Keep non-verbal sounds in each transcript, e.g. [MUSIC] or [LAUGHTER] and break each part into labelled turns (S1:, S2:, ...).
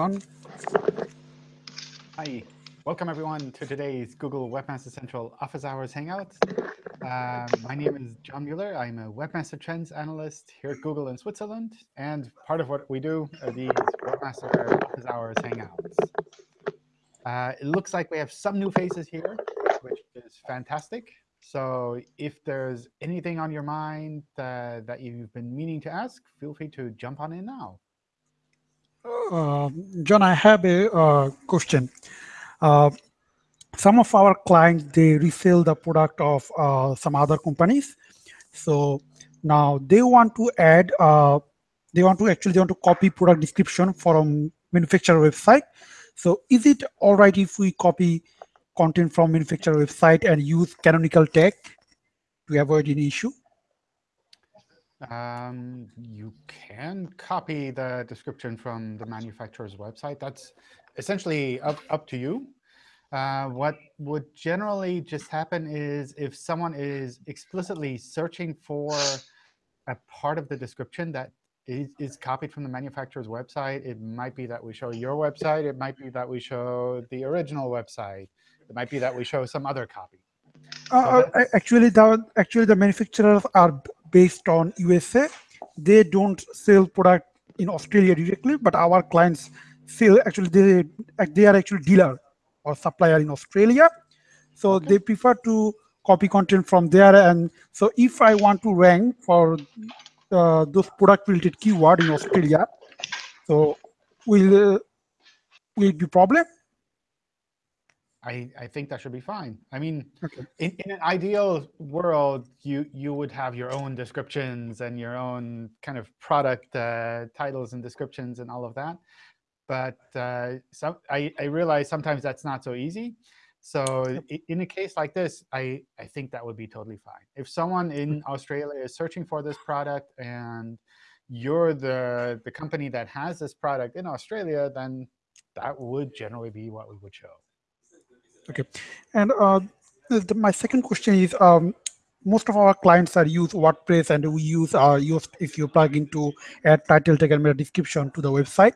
S1: John.
S2: Hi. Welcome, everyone, to today's Google Webmaster Central Office Hours Hangout. Um, my name is John Mueller. I'm a Webmaster Trends Analyst here at Google in Switzerland. And part of what we do are these Webmaster Office Hours Hangouts. Uh, it looks like we have some new faces here, which is fantastic. So if there's anything on your mind uh, that you've been meaning to ask, feel free to jump on in now.
S1: Uh, John, I have a uh, question. Uh, some of our clients, they resell the product of uh, some other companies. So now they want to add, uh, they want to actually they want to copy product description from manufacturer website. So is it all right if we copy content from manufacturer website and use canonical tag to avoid any issue?
S2: Um, you can copy the description from the manufacturer's website. That's essentially up, up to you. Uh, what would generally just happen is if someone is explicitly searching for a part of the description that is, is, copied from the manufacturer's website, it might be that we show your website. It might be that we show the original website. It might be that we show some other copy.
S1: Uh, so uh, actually, the actually the manufacturers are based on USA. They don't sell product in Australia directly, but our clients sell actually they they are actually dealer or supplier in Australia. So okay. they prefer to copy content from there. And so if I want to rank for uh, those product related keyword in Australia, so will uh, will it be problem?
S2: I, I think that should be fine. I mean, okay. in, in an ideal world, you you would have your own descriptions and your own kind of product uh, titles and descriptions and all of that. But uh, some, I, I realize sometimes that's not so easy. So in a case like this, I, I think that would be totally fine. If someone in Australia is searching for this product and you're the, the company that has this product in Australia, then that would generally be what we would show.
S1: OK. And uh, the, my second question is, um, most of our clients are use WordPress, and we use uh, use if you plug into add title tag and meta description to the website.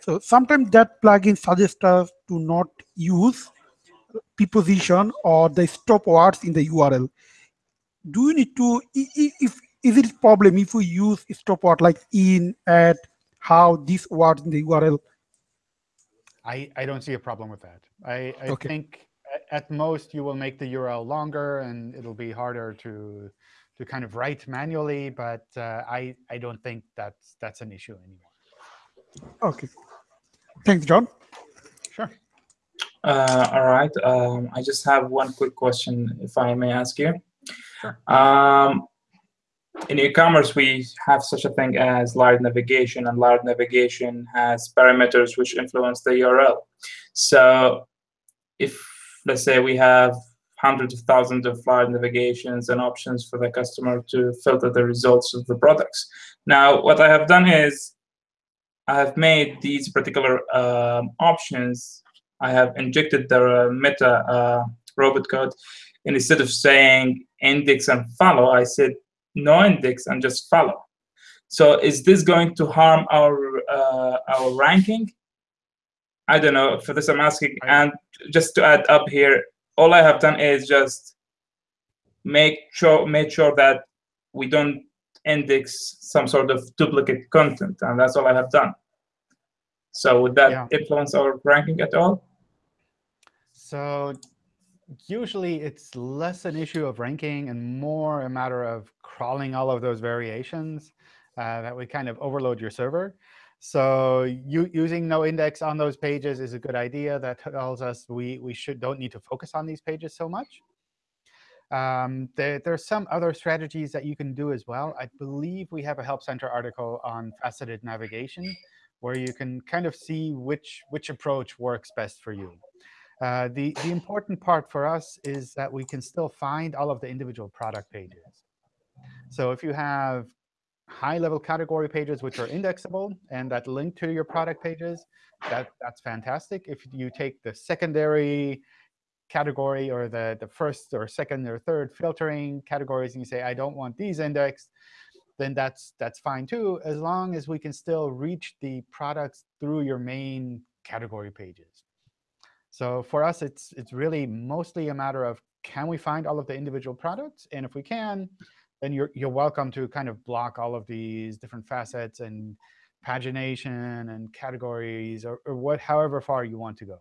S1: So sometimes that plugin suggests us to not use preposition or the stop words in the URL. Do you need to, if is it a problem if we use stop word like in, at, how, these words in the URL?
S2: I, I don't see a problem with that. I, I okay. think at most you will make the URL longer and it'll be harder to to kind of write manually, but uh, I I don't think that's that's an issue anymore.
S1: Okay, thanks, John.
S2: Sure.
S3: Uh, all right. Um, I just have one quick question, if I may ask you. Sure. Um, in e-commerce, we have such a thing as live navigation, and live navigation has parameters which influence the URL. So if let's say we have hundreds of thousands of live navigations and options for the customer to filter the results of the products. Now, what I have done is I have made these particular um, options, I have injected the uh, meta uh, robot code, and instead of saying index and follow, I said no index and just follow. So is this going to harm our uh, our ranking? I don't know. For this, I'm asking. And just to add up here, all I have done is just make sure make sure that we don't index some sort of duplicate content, and that's all I have done. So would that yeah. influence our ranking at all?
S2: So usually it's less an issue of ranking and more a matter of crawling all of those variations uh, that would kind of overload your server. So you, using no index on those pages is a good idea. That tells us we, we should don't need to focus on these pages so much. Um, there, there, are some other strategies that you can do as well. I believe we have a Help Center article on faceted navigation, where you can kind of see which, which approach works best for you. Uh, the, the important part for us is that we can still find all of the individual product pages. So if you have high-level category pages which are indexable and that link to your product pages, that, that's fantastic. If you take the secondary category or the, the first or second or third filtering categories and you say, I don't want these indexed, then that's that's fine too, as long as we can still reach the products through your main category pages. So for us, it's it's really mostly a matter of can we find all of the individual products? And if we can, then you're you're welcome to kind of block all of these different facets and pagination and categories or, or what however far you want to go.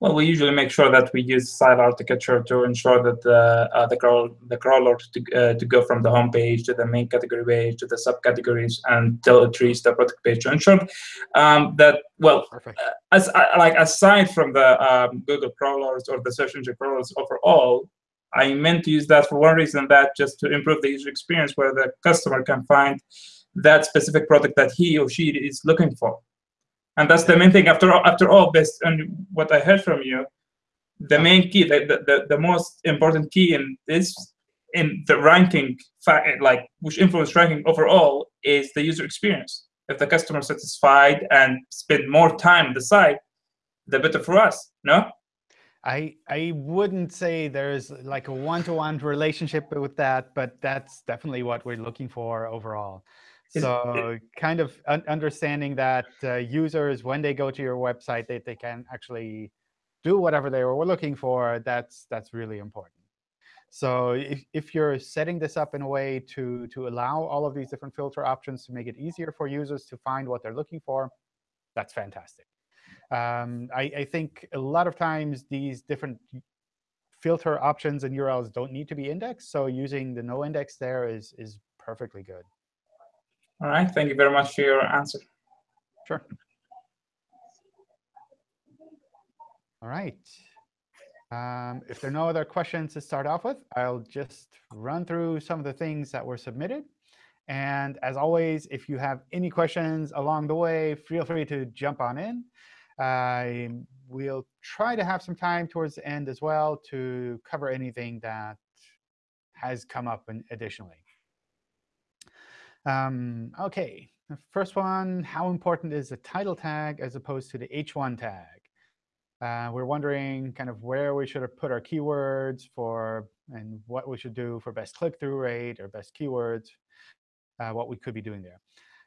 S3: Well, we usually make sure that we use site architecture to ensure that the uh, the, crawl, the crawler to, uh, to go from the home page to the main category page to the subcategories until it reaches the product page to ensure um, that well, uh, as like aside from the um, Google crawlers or the search engine crawlers overall, I meant to use that for one reason that just to improve the user experience where the customer can find that specific product that he or she is looking for. And that's the main thing. After all, after all, based on what I heard from you, the main key, the, the, the most important key in this, in the ranking, like which influence ranking overall, is the user experience. If the customer is satisfied and spend more time on the site, the better for us. No.
S2: I I wouldn't say there's like a one-to-one -one relationship with that, but that's definitely what we're looking for overall. So kind of un understanding that uh, users, when they go to your website, they, they can actually do whatever they were looking for, that's, that's really important. So if, if you're setting this up in a way to, to allow all of these different filter options to make it easier for users to find what they're looking for, that's fantastic. Um, I, I think a lot of times these different filter options and URLs don't need to be indexed. So using the no index there is, is perfectly good.
S3: All right, thank you very much for your answer.
S2: Sure. All right. Um, if there are no other questions to start off with, I'll just run through some of the things that were submitted. And as always, if you have any questions along the way, feel free to jump on in. Uh, we'll try to have some time towards the end as well to cover anything that has come up additionally. Um, OK, the first one, how important is the title tag as opposed to the H1 tag? Uh, we're wondering kind of where we should have put our keywords for and what we should do for best click-through rate or best keywords, uh, what we could be doing there.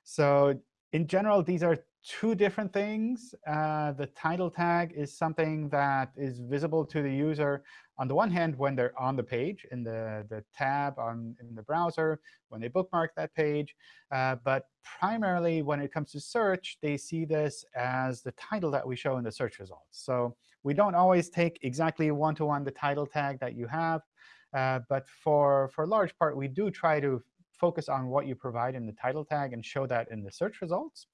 S2: So in general, these are two different things. Uh, the title tag is something that is visible to the user on the one hand when they're on the page in the, the tab on in the browser, when they bookmark that page. Uh, but primarily when it comes to search, they see this as the title that we show in the search results. So we don't always take exactly one-to-one -one the title tag that you have. Uh, but for, for a large part, we do try to focus on what you provide in the title tag and show that in the search results.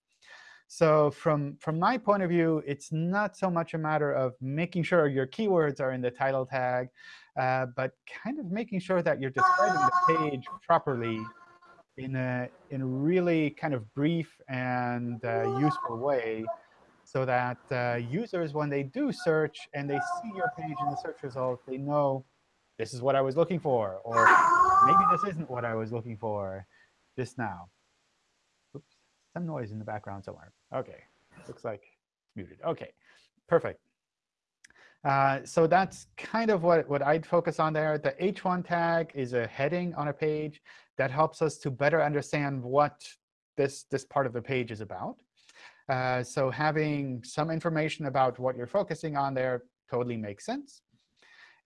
S2: So from, from my point of view, it's not so much a matter of making sure your keywords are in the title tag, uh, but kind of making sure that you're describing the page properly in a, in a really kind of brief and uh, useful way so that uh, users, when they do search and they see your page in the search results, they know this is what I was looking for, or maybe this isn't what I was looking for just now some noise in the background somewhere. OK, looks like it's muted. OK, perfect. Uh, so that's kind of what, what I'd focus on there. The h1 tag is a heading on a page that helps us to better understand what this, this part of the page is about. Uh, so having some information about what you're focusing on there totally makes sense.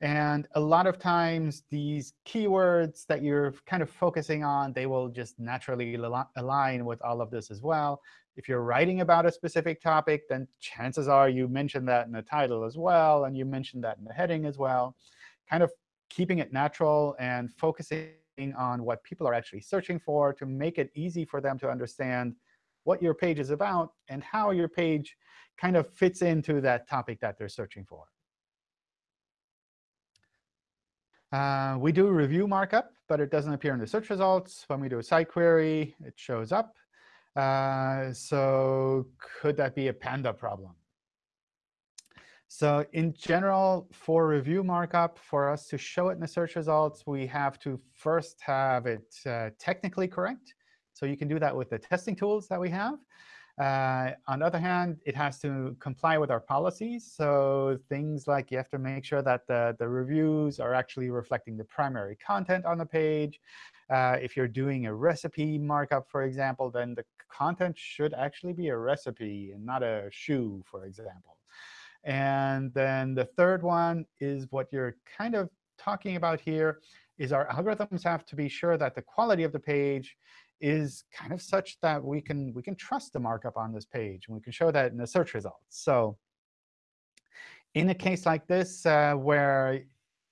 S2: And a lot of times, these keywords that you're kind of focusing on, they will just naturally align with all of this as well. If you're writing about a specific topic, then chances are you mentioned that in the title as well, and you mentioned that in the heading as well. Kind of keeping it natural and focusing on what people are actually searching for to make it easy for them to understand what your page is about and how your page kind of fits into that topic that they're searching for. Uh, we do review markup, but it doesn't appear in the search results. When we do a site query, it shows up. Uh, so could that be a Panda problem? So in general, for review markup, for us to show it in the search results, we have to first have it uh, technically correct. So you can do that with the testing tools that we have. Uh, on the other hand, it has to comply with our policies. So things like you have to make sure that the, the reviews are actually reflecting the primary content on the page. Uh, if you're doing a recipe markup, for example, then the content should actually be a recipe and not a shoe, for example. And then the third one is what you're kind of talking about here, is our algorithms have to be sure that the quality of the page is kind of such that we can we can trust the markup on this page, and we can show that in the search results. So in a case like this, uh, where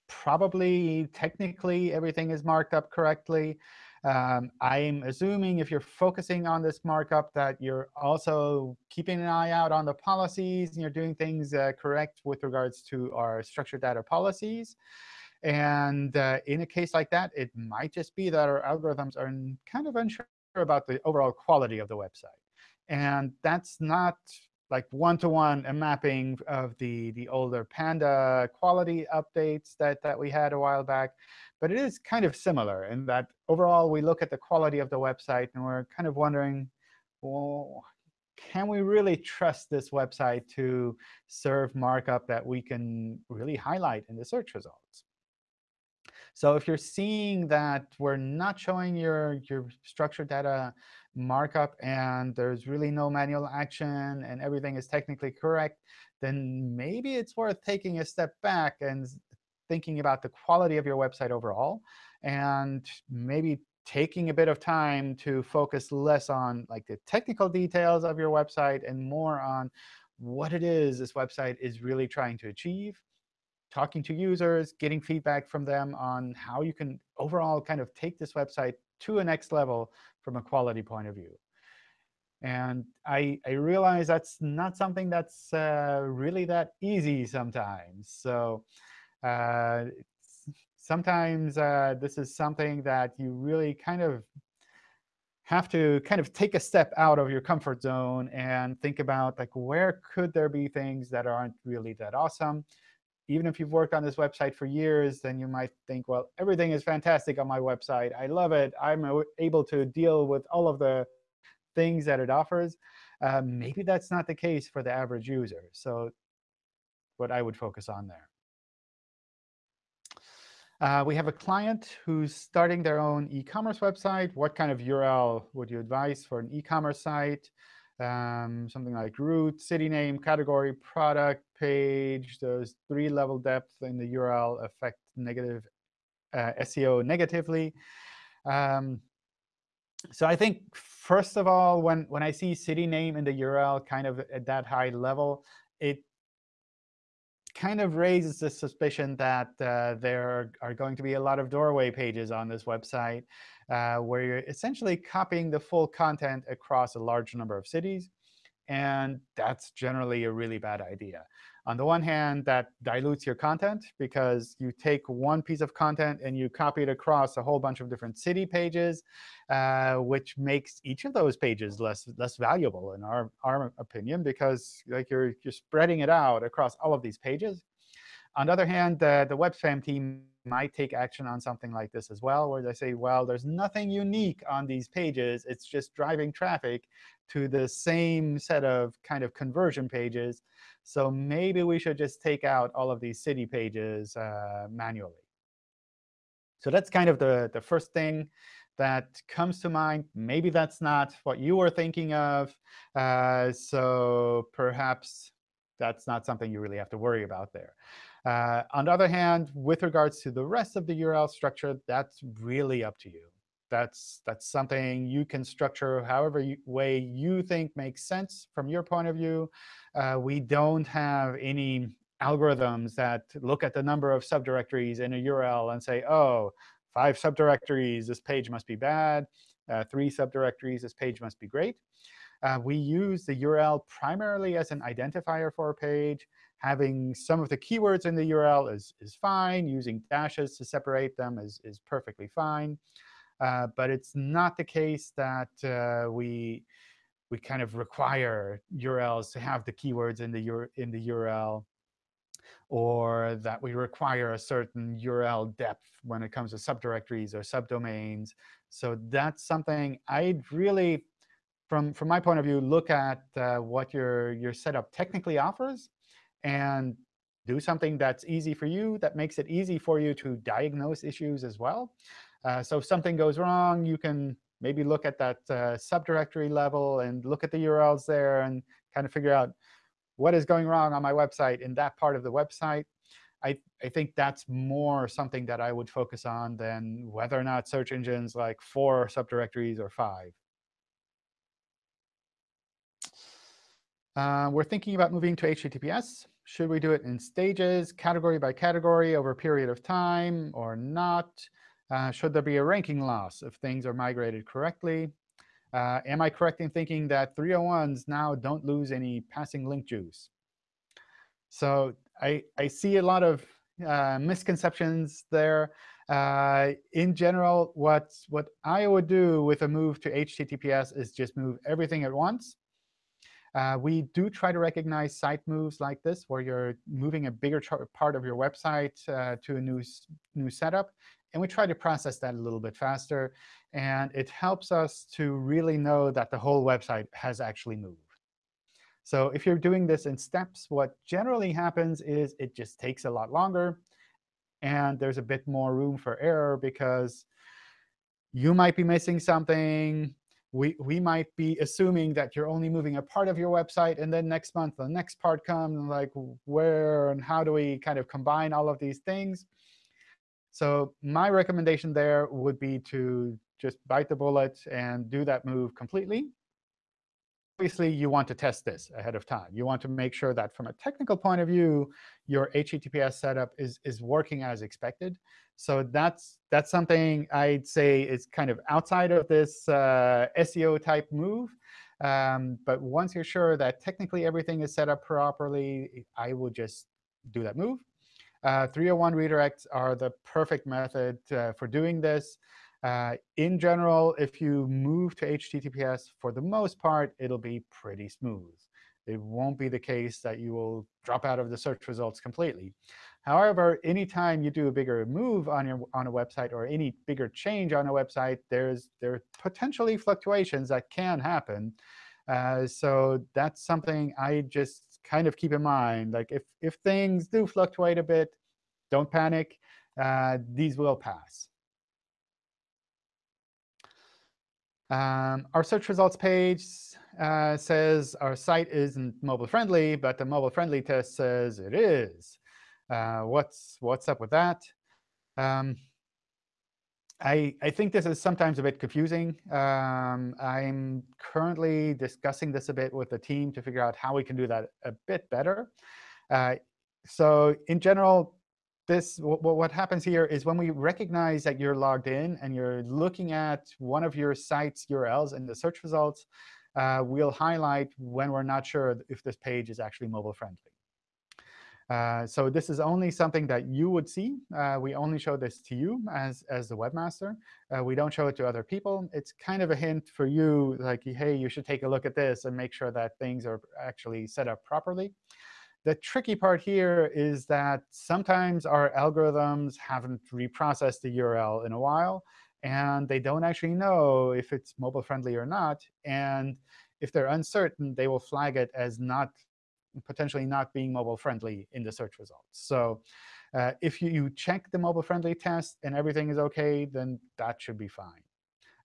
S2: probably technically everything is marked up correctly, um, I'm assuming if you're focusing on this markup that you're also keeping an eye out on the policies and you're doing things uh, correct with regards to our structured data policies. And uh, in a case like that, it might just be that our algorithms are kind of unsure about the overall quality of the website. And that's not like one-to-one -one a mapping of the, the older Panda quality updates that, that we had a while back. But it is kind of similar in that overall, we look at the quality of the website, and we're kind of wondering, well, can we really trust this website to serve markup that we can really highlight in the search results? So if you're seeing that we're not showing your, your structured data markup and there's really no manual action and everything is technically correct, then maybe it's worth taking a step back and thinking about the quality of your website overall and maybe taking a bit of time to focus less on like the technical details of your website and more on what it is this website is really trying to achieve talking to users, getting feedback from them on how you can overall kind of take this website to a next level from a quality point of view. And I, I realize that's not something that's uh, really that easy sometimes. So uh, sometimes uh, this is something that you really kind of have to kind of take a step out of your comfort zone and think about like where could there be things that aren't really that awesome even if you've worked on this website for years, then you might think, well, everything is fantastic on my website. I love it. I'm able to deal with all of the things that it offers. Um, maybe that's not the case for the average user. So what I would focus on there. Uh, we have a client who's starting their own e-commerce website. What kind of URL would you advise for an e-commerce site? Um, something like root, city name, category, product, page. Those three level depth in the URL affect negative uh, SEO negatively. Um, so I think, first of all, when, when I see city name in the URL kind of at that high level, it kind of raises the suspicion that uh, there are going to be a lot of doorway pages on this website uh, where you're essentially copying the full content across a large number of cities. And that's generally a really bad idea. On the one hand, that dilutes your content because you take one piece of content and you copy it across a whole bunch of different city pages, uh, which makes each of those pages less less valuable in our, our opinion because like you're, you're spreading it out across all of these pages. On the other hand, the, the web spam team might take action on something like this as well, where they say, well, there's nothing unique on these pages. It's just driving traffic to the same set of kind of conversion pages. So maybe we should just take out all of these city pages uh, manually. So that's kind of the, the first thing that comes to mind. Maybe that's not what you were thinking of. Uh, so perhaps that's not something you really have to worry about there. Uh, on the other hand, with regards to the rest of the URL structure, that's really up to you. That's, that's something you can structure however you, way you think makes sense from your point of view. Uh, we don't have any algorithms that look at the number of subdirectories in a URL and say, oh, five subdirectories, this page must be bad. Uh, three subdirectories, this page must be great. Uh, we use the URL primarily as an identifier for a page. Having some of the keywords in the URL is, is fine. Using dashes to separate them is, is perfectly fine. Uh, but it's not the case that uh, we, we kind of require URLs to have the keywords in the, in the URL or that we require a certain URL depth when it comes to subdirectories or subdomains. So that's something I'd really, from, from my point of view, look at uh, what your, your setup technically offers and do something that's easy for you, that makes it easy for you to diagnose issues as well. Uh, so if something goes wrong, you can maybe look at that uh, subdirectory level and look at the URLs there and kind of figure out what is going wrong on my website in that part of the website. I, I think that's more something that I would focus on than whether or not search engines like four subdirectories or five. Uh, we're thinking about moving to HTTPS. Should we do it in stages, category by category, over a period of time, or not? Uh, should there be a ranking loss if things are migrated correctly? Uh, am I correct in thinking that 301s now don't lose any passing link juice? So I, I see a lot of uh, misconceptions there. Uh, in general, what, what I would do with a move to HTTPS is just move everything at once. Uh, we do try to recognize site moves like this, where you're moving a bigger part of your website uh, to a new, new setup. And we try to process that a little bit faster. And it helps us to really know that the whole website has actually moved. So if you're doing this in steps, what generally happens is it just takes a lot longer. And there's a bit more room for error because you might be missing something. We, we might be assuming that you're only moving a part of your website, and then next month the next part comes, and like where and how do we kind of combine all of these things? So my recommendation there would be to just bite the bullet and do that move completely. Obviously, you want to test this ahead of time. You want to make sure that from a technical point of view, your HTTPS setup is, is working as expected. So that's, that's something I'd say is kind of outside of this uh, SEO type move. Um, but once you're sure that technically everything is set up properly, I will just do that move. Uh, 301 redirects are the perfect method uh, for doing this. Uh, in general, if you move to HTTPS, for the most part, it'll be pretty smooth. It won't be the case that you will drop out of the search results completely. However, anytime you do a bigger move on your on a website or any bigger change on a website, there's there are potentially fluctuations that can happen. Uh, so that's something I just kind of keep in mind. Like if, if things do fluctuate a bit, don't panic. Uh, these will pass. Um, our search results page uh, says our site isn't mobile friendly, but the mobile friendly test says it is. Uh, what's what's up with that? Um, I, I think this is sometimes a bit confusing. Um, I'm currently discussing this a bit with the team to figure out how we can do that a bit better. Uh, so in general, this what happens here is when we recognize that you're logged in and you're looking at one of your site's URLs in the search results, uh, we'll highlight when we're not sure if this page is actually mobile friendly. Uh, so this is only something that you would see. Uh, we only show this to you as, as the webmaster. Uh, we don't show it to other people. It's kind of a hint for you, like, hey, you should take a look at this and make sure that things are actually set up properly. The tricky part here is that sometimes our algorithms haven't reprocessed the URL in a while, and they don't actually know if it's mobile friendly or not. And if they're uncertain, they will flag it as not potentially not being mobile friendly in the search results. So uh, if you, you, check the mobile friendly test and everything is OK, then that should be fine.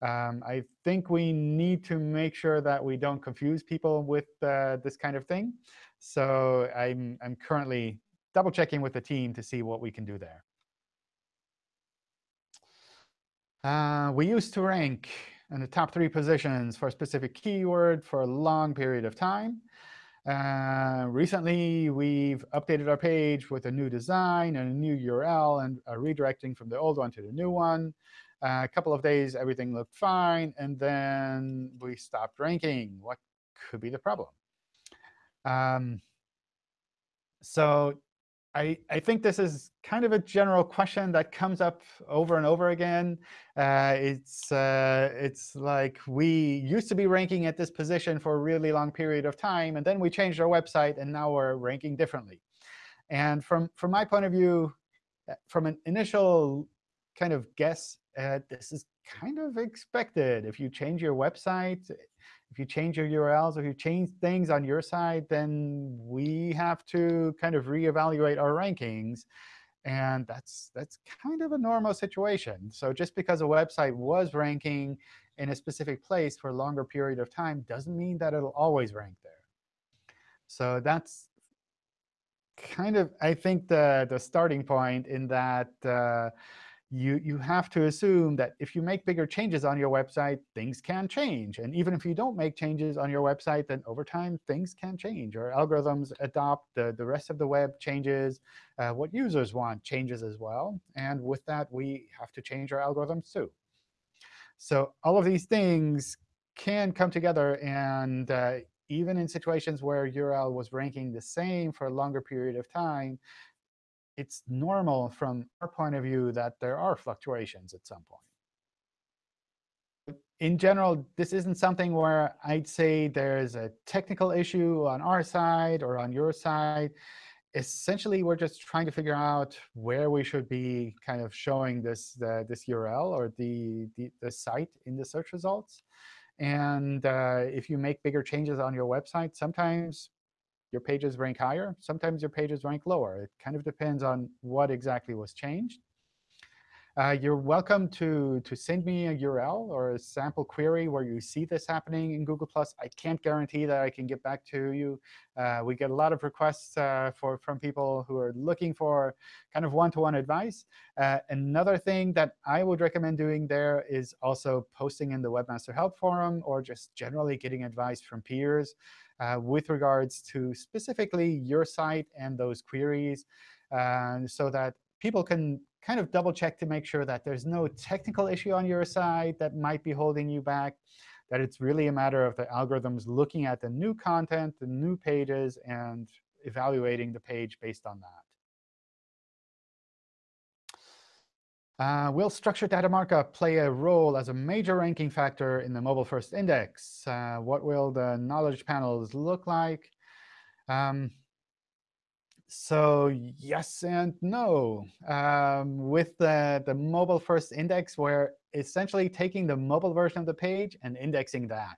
S2: Um, I think we need to make sure that we don't confuse people with uh, this kind of thing. So I'm, I'm currently double checking with the team to see what we can do there. Uh, we used to rank in the top three positions for a specific keyword for a long period of time. Uh, recently, we've updated our page with a new design and a new URL and redirecting from the old one to the new one. A couple of days, everything looked fine. And then we stopped ranking. What could be the problem? Um, so I, I think this is kind of a general question that comes up over and over again. Uh, it's, uh, it's like we used to be ranking at this position for a really long period of time, and then we changed our website, and now we're ranking differently. And from, from my point of view, uh, from an initial kind of guess, uh, this is kind of expected. If you change your website, if you change your URLs, if you change things on your side, then we have to kind of reevaluate our rankings. And that's, that's kind of a normal situation. So just because a website was ranking in a specific place for a longer period of time doesn't mean that it'll always rank there. So that's kind of, I think, the, the starting point in that uh, you, you have to assume that if you make bigger changes on your website, things can change. And even if you don't make changes on your website, then over time, things can change. Or algorithms adopt, the, the rest of the web changes. Uh, what users want changes as well. And with that, we have to change our algorithms too. So all of these things can come together. And uh, even in situations where URL was ranking the same for a longer period of time, it's normal from our point of view that there are fluctuations at some point. In general, this isn't something where I'd say there's a technical issue on our side or on your side. Essentially, we're just trying to figure out where we should be kind of showing this, this URL or the, the, the, site in the search results. And uh, if you make bigger changes on your website, sometimes your pages rank higher. Sometimes your pages rank lower. It kind of depends on what exactly was changed. Uh, you're welcome to, to send me a URL or a sample query where you see this happening in Google+. I can't guarantee that I can get back to you. Uh, we get a lot of requests uh, for, from people who are looking for kind of one-to-one -one advice. Uh, another thing that I would recommend doing there is also posting in the Webmaster Help Forum or just generally getting advice from peers with regards to specifically your site and those queries uh, so that people can kind of double check to make sure that there's no technical issue on your side that might be holding you back, that it's really a matter of the algorithms looking at the new content, the new pages, and evaluating the page based on that. Uh, will structured data markup play a role as a major ranking factor in the mobile first index? Uh, what will the knowledge panels look like? Um, so yes and no. Um, with the, the mobile first index, we're essentially taking the mobile version of the page and indexing that.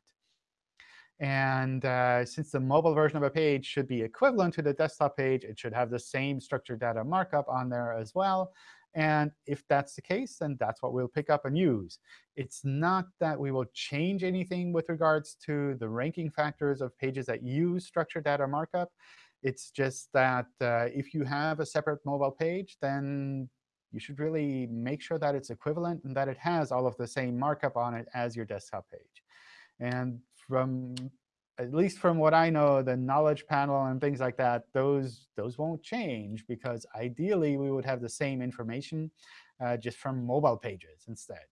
S2: And uh, since the mobile version of a page should be equivalent to the desktop page, it should have the same structured data markup on there as well. And if that's the case, then that's what we'll pick up and use. It's not that we will change anything with regards to the ranking factors of pages that use structured data markup. It's just that uh, if you have a separate mobile page, then you should really make sure that it's equivalent and that it has all of the same markup on it as your desktop page. And from at least from what I know, the knowledge panel and things like that, those, those won't change because ideally we would have the same information uh, just from mobile pages instead.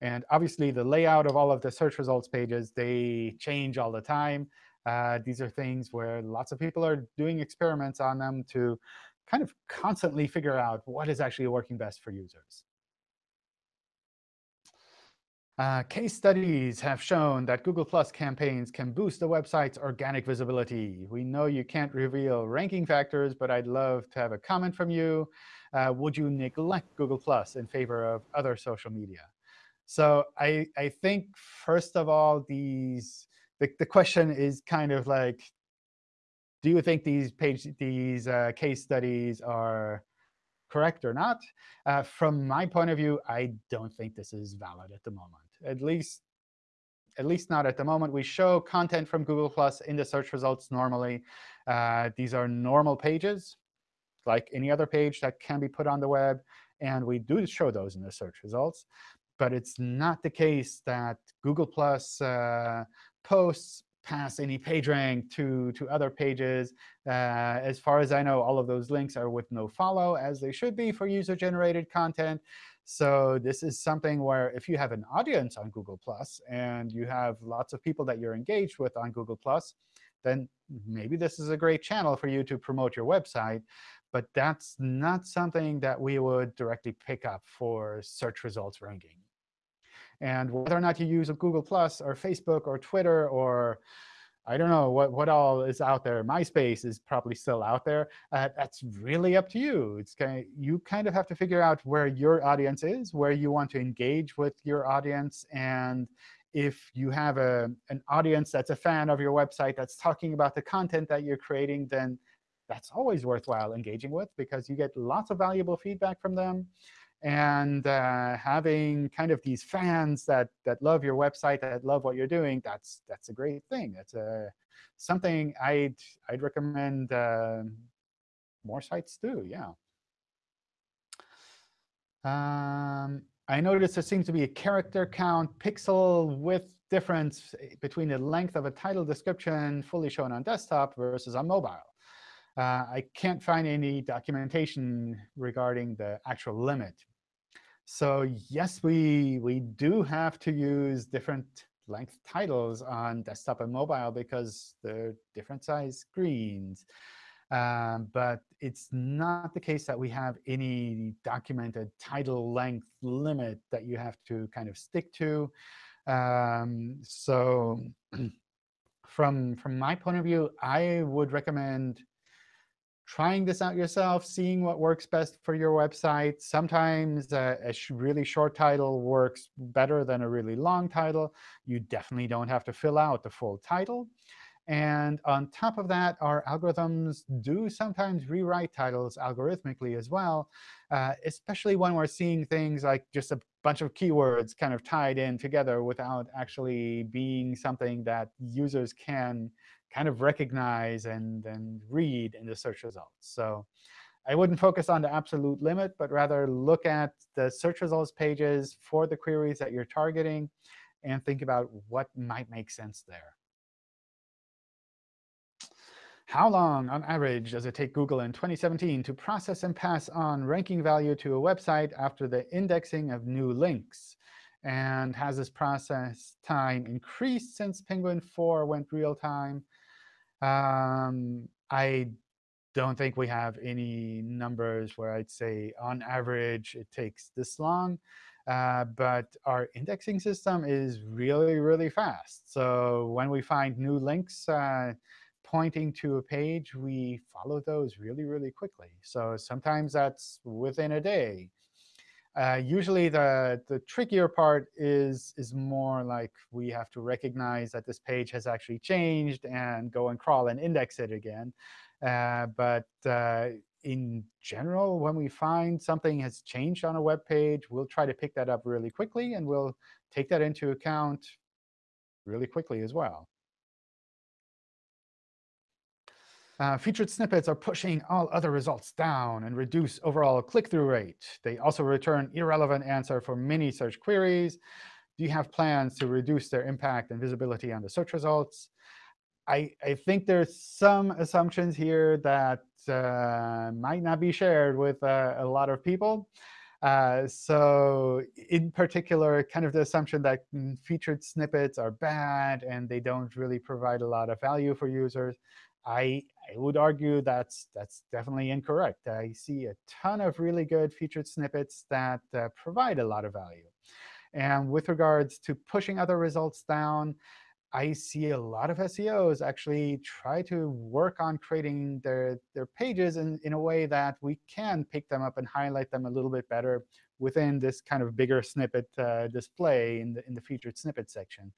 S2: And obviously, the layout of all of the search results pages, they change all the time. Uh, these are things where lots of people are doing experiments on them to kind of constantly figure out what is actually working best for users. Uh, case studies have shown that Google Plus campaigns can boost the website's organic visibility. We know you can't reveal ranking factors, but I'd love to have a comment from you. Uh, would you neglect Google Plus in favor of other social media? So I, I think, first of all, these the, the question is kind of like, do you think these page these uh, case studies are correct or not? Uh, from my point of view, I don't think this is valid at the moment at least at least not at the moment. We show content from Google Plus in the search results normally. Uh, these are normal pages, like any other page that can be put on the web. And we do show those in the search results. But it's not the case that Google Plus uh, posts pass any PageRank to, to other pages. Uh, as far as I know, all of those links are with no follow, as they should be for user-generated content. So this is something where if you have an audience on Google+, and you have lots of people that you're engaged with on Google+, then maybe this is a great channel for you to promote your website. But that's not something that we would directly pick up for search results ranking. And whether or not you use Google Plus or Facebook or Twitter or I don't know what, what all is out there. MySpace is probably still out there. Uh, that's really up to you. It's kind of, you kind of have to figure out where your audience is, where you want to engage with your audience. And if you have a, an audience that's a fan of your website that's talking about the content that you're creating, then that's always worthwhile engaging with because you get lots of valuable feedback from them. And uh, having kind of these fans that that love your website, that love what you're doing, that's that's a great thing. That's a something I'd I'd recommend uh, more sites do. Yeah. Um, I noticed there seems to be a character count pixel width difference between the length of a title description fully shown on desktop versus on mobile. Uh, I can't find any documentation regarding the actual limit. So yes, we, we do have to use different length titles on desktop and mobile because they're different size screens. Um, but it's not the case that we have any documented title length limit that you have to kind of stick to. Um, so [CLEARS THROAT] from, from my point of view, I would recommend trying this out yourself, seeing what works best for your website. Sometimes a, a sh really short title works better than a really long title. You definitely don't have to fill out the full title. And on top of that, our algorithms do sometimes rewrite titles algorithmically as well, uh, especially when we're seeing things like just a bunch of keywords kind of tied in together without actually being something that users can kind of recognize and, and read in the search results. So I wouldn't focus on the absolute limit, but rather look at the search results pages for the queries that you're targeting and think about what might make sense there. How long, on average, does it take Google in 2017 to process and pass on ranking value to a website after the indexing of new links? And has this process time increased since Penguin 4 went real time? Um, I don't think we have any numbers where I'd say, on average, it takes this long. Uh, but our indexing system is really, really fast. So when we find new links, uh, pointing to a page, we follow those really, really quickly. So sometimes that's within a day. Uh, usually the, the trickier part is, is more like we have to recognize that this page has actually changed and go and crawl and index it again. Uh, but uh, in general, when we find something has changed on a web page, we'll try to pick that up really quickly, and we'll take that into account really quickly as well. Uh, featured snippets are pushing all other results down and reduce overall click-through rate. They also return irrelevant answer for many search queries. Do you have plans to reduce their impact and visibility on the search results? I, I think there's some assumptions here that uh, might not be shared with uh, a lot of people. Uh, so in particular, kind of the assumption that mm, featured snippets are bad and they don't really provide a lot of value for users. I, I would argue that's, that's definitely incorrect. I see a ton of really good featured snippets that uh, provide a lot of value. And with regards to pushing other results down, I see a lot of SEOs actually try to work on creating their, their pages in, in a way that we can pick them up and highlight them a little bit better within this kind of bigger snippet uh, display in the, in the featured snippet section.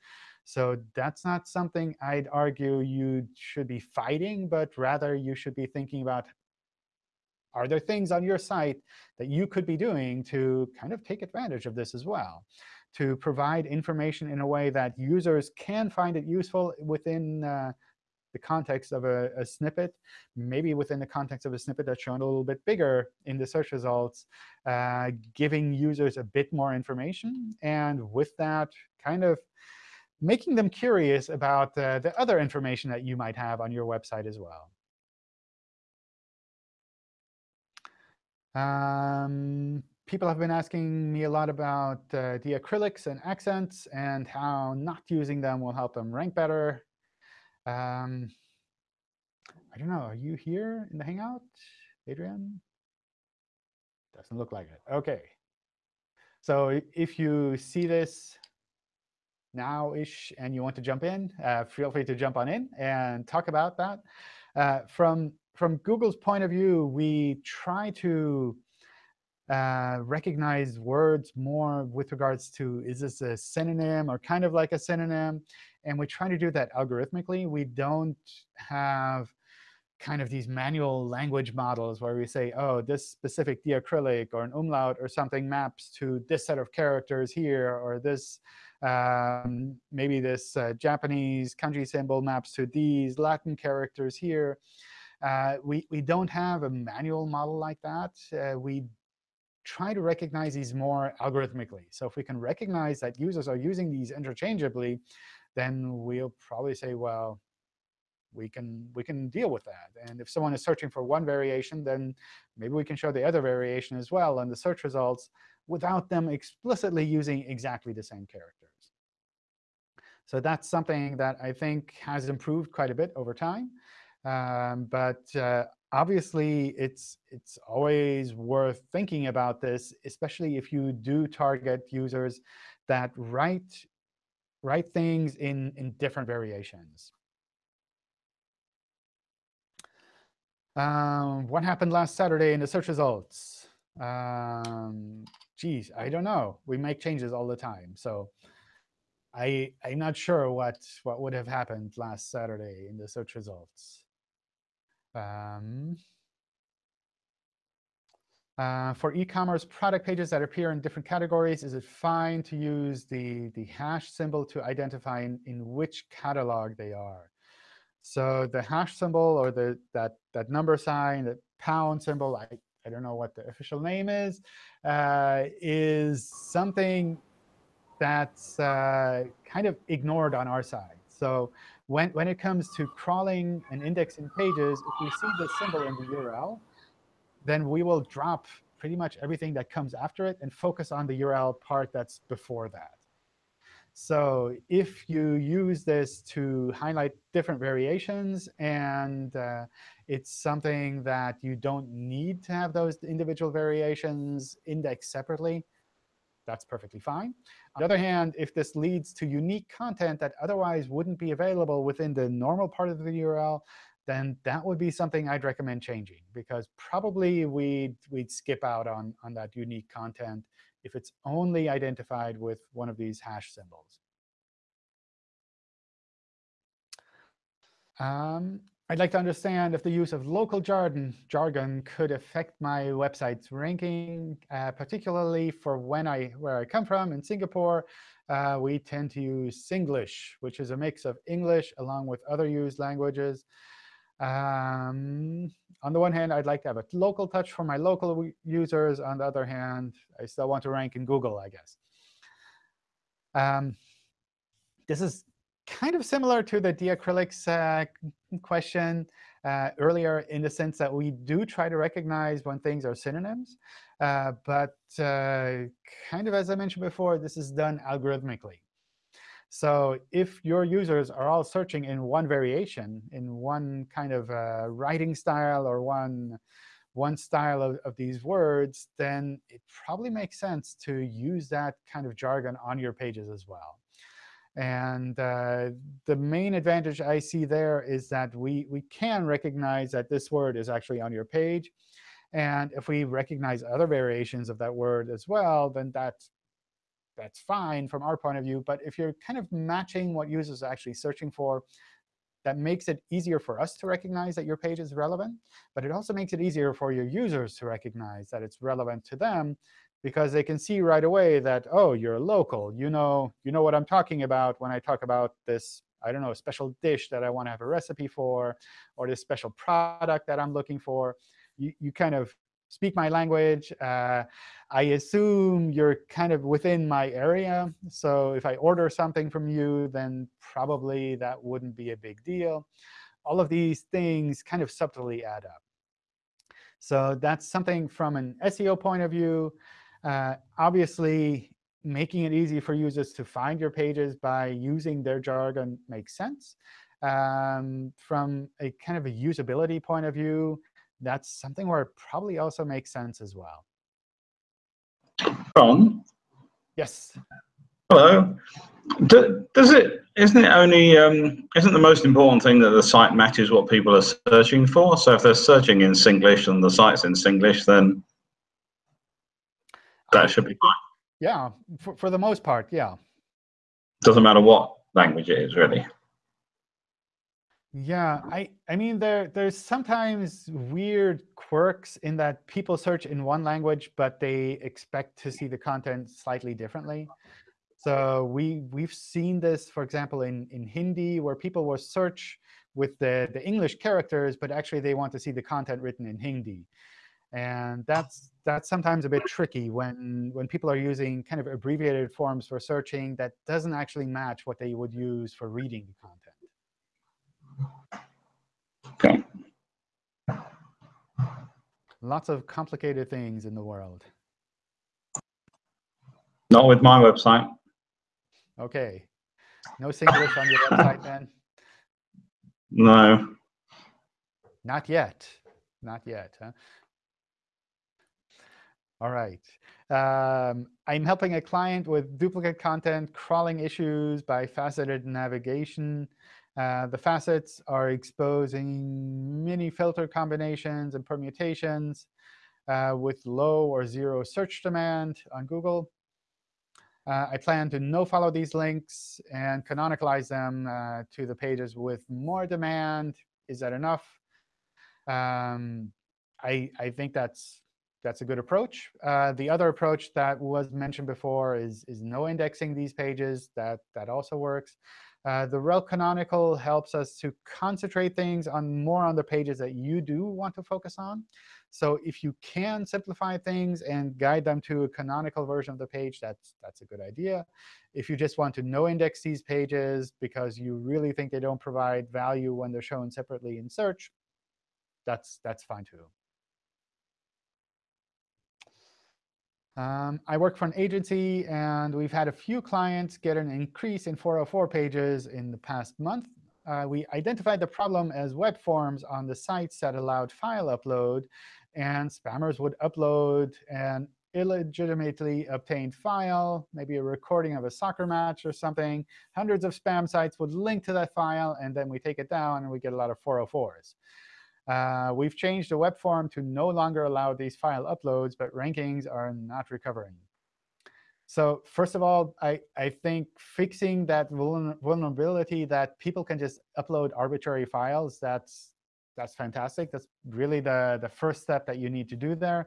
S2: So that's not something I'd argue you should be fighting, but rather you should be thinking about, are there things on your site that you could be doing to kind of take advantage of this as well? To provide information in a way that users can find it useful within uh, the context of a, a, snippet, maybe within the context of a snippet that's shown a little bit bigger in the search results, uh, giving users a bit more information. And with that, kind of making them curious about uh, the other information that you might have on your website as well. Um, people have been asking me a lot about uh, the diacritics and accents and how not using them will help them rank better. Um, I don't know. Are you here in the Hangout, Adrian? Doesn't look like it. OK. So if you see this now-ish and you want to jump in, uh, feel free to jump on in and talk about that. Uh, from, from Google's point of view, we try to uh, recognize words more with regards to, is this a synonym or kind of like a synonym? And we try to do that algorithmically. We don't have kind of these manual language models where we say, oh, this specific diacritic or an umlaut or something maps to this set of characters here, or this um, maybe this uh, Japanese kanji symbol maps to these Latin characters here. Uh, we, we don't have a manual model like that. Uh, we try to recognize these more algorithmically. So if we can recognize that users are using these interchangeably, then we'll probably say, well, we can we can deal with that. And if someone is searching for one variation, then maybe we can show the other variation as well in the search results without them explicitly using exactly the same characters. So that's something that I think has improved quite a bit over time. Um, but uh, obviously, it's it's always worth thinking about this, especially if you do target users that write write things in in different variations. Um, what happened last Saturday in the search results? Um, geez, I don't know. We make changes all the time. So I, I'm not sure what, what would have happened last Saturday in the search results. Um, uh, for e-commerce product pages that appear in different categories, is it fine to use the, the hash symbol to identify in, in which catalog they are? So the hash symbol or the that that number sign, that pound symbol, I, I don't know what the official name is, uh, is something that's uh, kind of ignored on our side. So when, when it comes to crawling and indexing pages, if we see the symbol in the URL, then we will drop pretty much everything that comes after it and focus on the URL part that's before that. So if you use this to highlight different variations and uh, it's something that you don't need to have those individual variations indexed separately, that's perfectly fine. On the other hand, if this leads to unique content that otherwise wouldn't be available within the normal part of the URL, then that would be something I'd recommend changing, because probably we'd, we'd skip out on, on that unique content if it's only identified with one of these hash symbols. Um, I'd like to understand if the use of local jargon, jargon could affect my website's ranking, uh, particularly for when I, where I come from in Singapore. Uh, we tend to use Singlish, which is a mix of English along with other used languages. Um, on the one hand, I'd like to have a local touch for my local users. On the other hand, I still want to rank in Google, I guess. Um, this is kind of similar to the diacritics uh, question uh, earlier in the sense that we do try to recognize when things are synonyms. Uh, but uh, kind of as I mentioned before, this is done algorithmically. So if your users are all searching in one variation, in one kind of uh, writing style or one, one style of, of these words, then it probably makes sense to use that kind of jargon on your pages as well. And uh, the main advantage I see there is that we, we can recognize that this word is actually on your page. And if we recognize other variations of that word as well, then that's that's fine from our point of view. But if you're kind of matching what users are actually searching for, that makes it easier for us to recognize that your page is relevant. But it also makes it easier for your users to recognize that it's relevant to them because they can see right away that, oh, you're local. You know, you know what I'm talking about when I talk about this, I don't know, special dish that I want to have a recipe for, or this special product that I'm looking for. You, you kind of speak my language. Uh, I assume you're kind of within my area. So if I order something from you, then probably that wouldn't be a big deal. All of these things kind of subtly add up. So that's something from an SEO point of view. Uh, obviously, making it easy for users to find your pages by using their jargon makes sense. Um, from a kind of a usability point of view, that's something where it probably also makes sense as well.
S4: Ron?
S2: Yes.
S4: Hello. does it, isn't it only, um, isn't the most important thing that the site matches what people are searching for? So if they're searching in Singlish and the site's in Singlish, then that should be fine.
S2: Yeah, for, for the most part, yeah.
S4: Doesn't matter what language it is, really.
S2: Yeah, I, I mean, there there's sometimes weird quirks in that people search in one language, but they expect to see the content slightly differently. So we we've seen this, for example, in in Hindi, where people will search with the the English characters, but actually they want to see the content written in Hindi. And that's that's sometimes a bit tricky when when people are using kind of abbreviated forms for searching that doesn't actually match what they would use for reading the content.
S4: Okay.
S2: Lots of complicated things in the world.
S4: Not with my website.
S2: OK. No Singlish on your website, then?
S4: No.
S2: Not yet. Not yet. Huh? All right. Um, I'm helping a client with duplicate content crawling issues by faceted navigation. Uh, the facets are exposing many filter combinations and permutations uh, with low or zero search demand on Google. Uh, I plan to no-follow these links and canonicalize them uh, to the pages with more demand. Is that enough? Um, I, I think that's that's a good approach. Uh, the other approach that was mentioned before is, is no indexing these pages. That, that also works. Uh, the rel canonical helps us to concentrate things on more on the pages that you do want to focus on. So if you can simplify things and guide them to a canonical version of the page, that's, that's a good idea. If you just want to no index these pages because you really think they don't provide value when they're shown separately in search, that's, that's fine too. Um, I work for an agency, and we've had a few clients get an increase in 404 pages in the past month. Uh, we identified the problem as web forms on the sites that allowed file upload, and spammers would upload an illegitimately obtained file, maybe a recording of a soccer match or something. Hundreds of spam sites would link to that file, and then we take it down, and we get a lot of 404s. Uh, we've changed the web form to no longer allow these file uploads, but rankings are not recovering. So first of all, I, I think fixing that vulnerability that people can just upload arbitrary files, that's, that's fantastic. That's really the, the first step that you need to do there.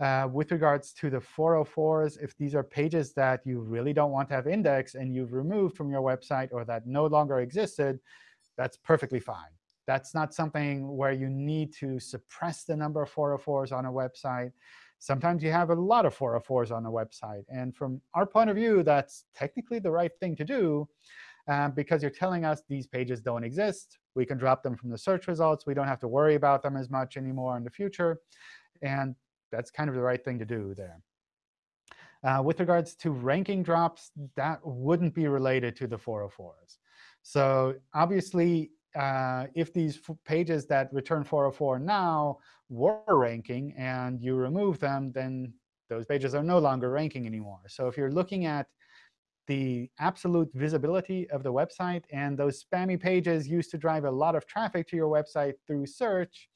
S2: Uh, with regards to the 404s, if these are pages that you really don't want to have indexed and you've removed from your website or that no longer existed, that's perfectly fine. That's not something where you need to suppress the number of 404s on a website. Sometimes you have a lot of 404s on a website. And from our point of view, that's technically the right thing to do uh, because you're telling us these pages don't exist. We can drop them from the search results. We don't have to worry about them as much anymore in the future. And that's kind of the right thing to do there. Uh, with regards to ranking drops, that wouldn't be related to the 404s. So obviously, uh, if these pages that return 404 now were ranking and you remove them, then those pages are no longer ranking anymore. So if you're looking at the absolute visibility of the website, and those spammy pages used to drive a lot of traffic to your website through search,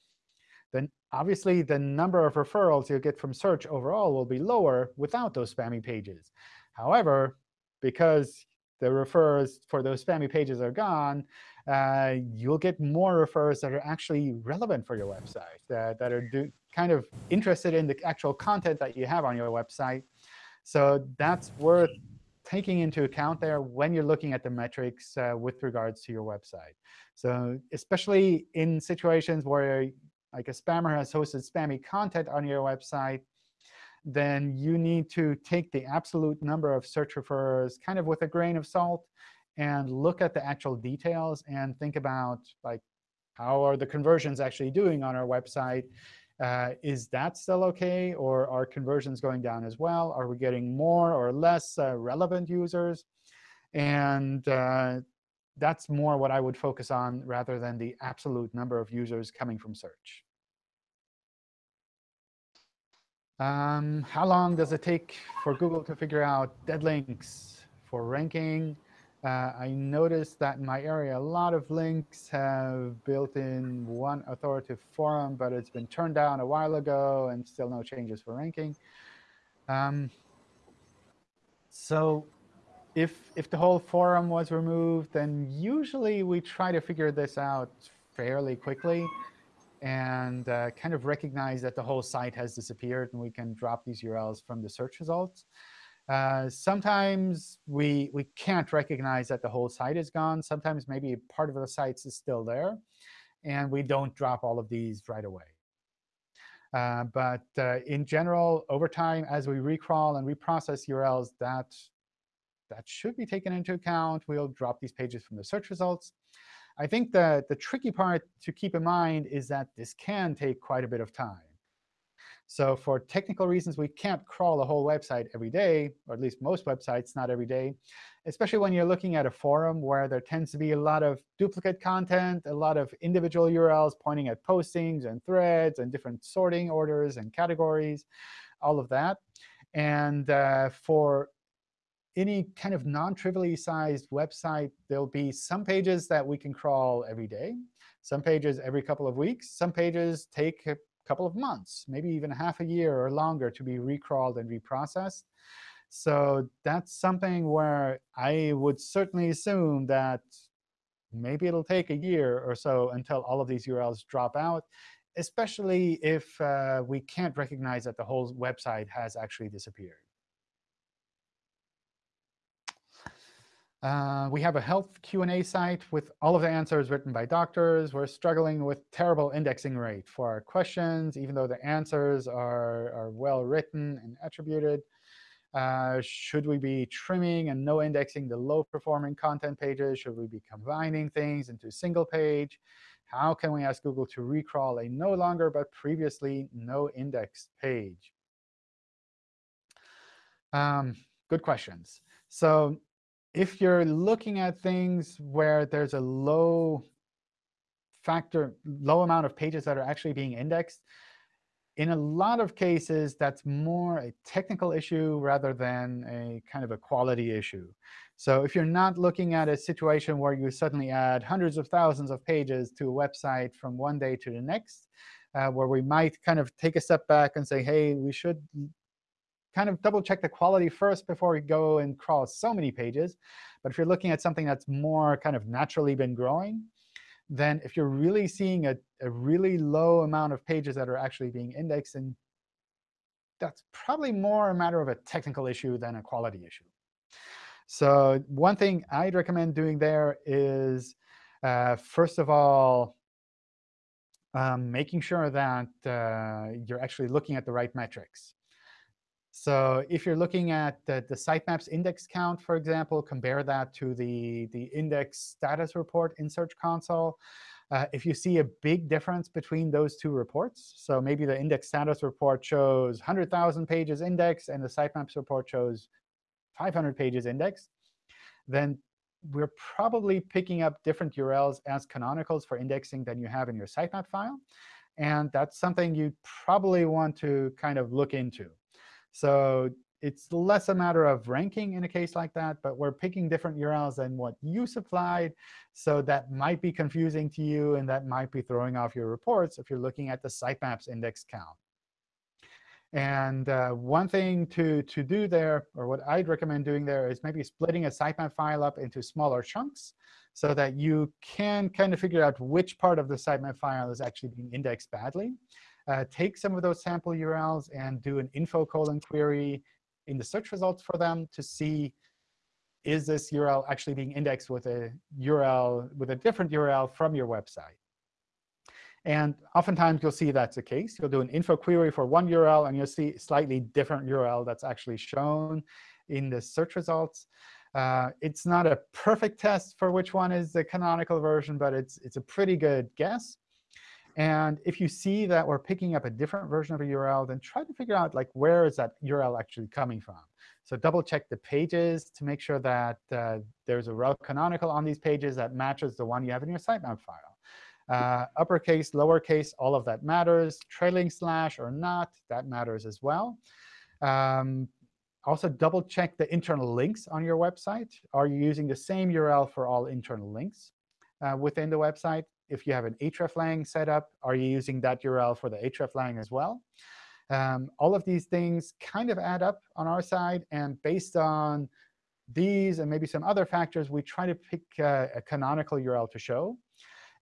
S2: then obviously the number of referrals you get from search overall will be lower without those spammy pages. However, because the referrals for those spammy pages are gone, uh, you'll get more referrals that are actually relevant for your website, that, that are do, kind of interested in the actual content that you have on your website. So that's worth taking into account there when you're looking at the metrics uh, with regards to your website. So especially in situations where like a spammer has hosted spammy content on your website, then you need to take the absolute number of search referrers kind of with a grain of salt and look at the actual details and think about like how are the conversions actually doing on our website? Uh, is that still OK? Or are conversions going down as well? Are we getting more or less uh, relevant users? And uh, that's more what I would focus on rather than the absolute number of users coming from search. Um, how long does it take for Google to figure out dead links for ranking? Uh, I noticed that in my area, a lot of links have built in one authoritative forum, but it's been turned down a while ago and still no changes for ranking. Um, so if, if the whole forum was removed, then usually we try to figure this out fairly quickly and uh, kind of recognize that the whole site has disappeared, and we can drop these URLs from the search results. Uh, sometimes we, we can't recognize that the whole site is gone. Sometimes maybe part of the sites is still there, and we don't drop all of these right away. Uh, but uh, in general, over time, as we recrawl and reprocess URLs, that, that should be taken into account. We'll drop these pages from the search results. I think the, the tricky part to keep in mind is that this can take quite a bit of time. So for technical reasons, we can't crawl a whole website every day, or at least most websites not every day, especially when you're looking at a forum where there tends to be a lot of duplicate content, a lot of individual URLs pointing at postings and threads and different sorting orders and categories, all of that. And uh, for any kind of non-trivially sized website, there'll be some pages that we can crawl every day, some pages every couple of weeks, some pages take couple of months, maybe even half a year or longer to be recrawled and reprocessed. So that's something where I would certainly assume that maybe it'll take a year or so until all of these URLs drop out, especially if uh, we can't recognize that the whole website has actually disappeared. Uh, we have a health Q&A site with all of the answers written by doctors. We're struggling with terrible indexing rate for our questions, even though the answers are, are well written and attributed. Uh, should we be trimming and no indexing the low-performing content pages? Should we be combining things into a single page? How can we ask Google to recrawl a no longer but previously no indexed page? Um, good questions. So if you're looking at things where there's a low factor, low amount of pages that are actually being indexed, in a lot of cases, that's more a technical issue rather than a kind of a quality issue. So if you're not looking at a situation where you suddenly add hundreds of thousands of pages to a website from one day to the next, uh, where we might kind of take a step back and say, hey, we should kind of double check the quality first before we go and crawl so many pages. But if you're looking at something that's more kind of naturally been growing, then if you're really seeing a, a really low amount of pages that are actually being indexed, then that's probably more a matter of a technical issue than a quality issue. So one thing I'd recommend doing there is, uh, first of all, um, making sure that uh, you're actually looking at the right metrics. So if you're looking at the, the sitemaps index count, for example, compare that to the, the index status report in Search Console. Uh, if you see a big difference between those two reports, so maybe the index status report shows 100,000 pages indexed and the sitemaps report shows 500 pages indexed, then we're probably picking up different URLs as canonicals for indexing than you have in your sitemap file. And that's something you probably want to kind of look into. So it's less a matter of ranking in a case like that, but we're picking different URLs than what you supplied. So that might be confusing to you, and that might be throwing off your reports if you're looking at the sitemaps index count. And uh, one thing to, to do there, or what I'd recommend doing there, is maybe splitting a sitemap file up into smaller chunks so that you can kind of figure out which part of the sitemap file is actually being indexed badly uh, take some of those sample URLs and do an info colon query in the search results for them to see is this URL actually being indexed with a URL with a different URL from your website. And oftentimes, you'll see that's the case. You'll do an info query for one URL, and you'll see slightly different URL that's actually shown in the search results. Uh, it's not a perfect test for which one is the canonical version, but it's, it's a pretty good guess. And if you see that we're picking up a different version of a URL, then try to figure out like where is that URL actually coming from. So double check the pages to make sure that uh, there's a rel canonical on these pages that matches the one you have in your sitemap file. Uh, uppercase, lowercase, all of that matters. Trailing slash or not, that matters as well. Um, also, double check the internal links on your website. Are you using the same URL for all internal links uh, within the website? If you have an hreflang set up, are you using that URL for the hreflang as well? Um, all of these things kind of add up on our side. And based on these and maybe some other factors, we try to pick uh, a canonical URL to show.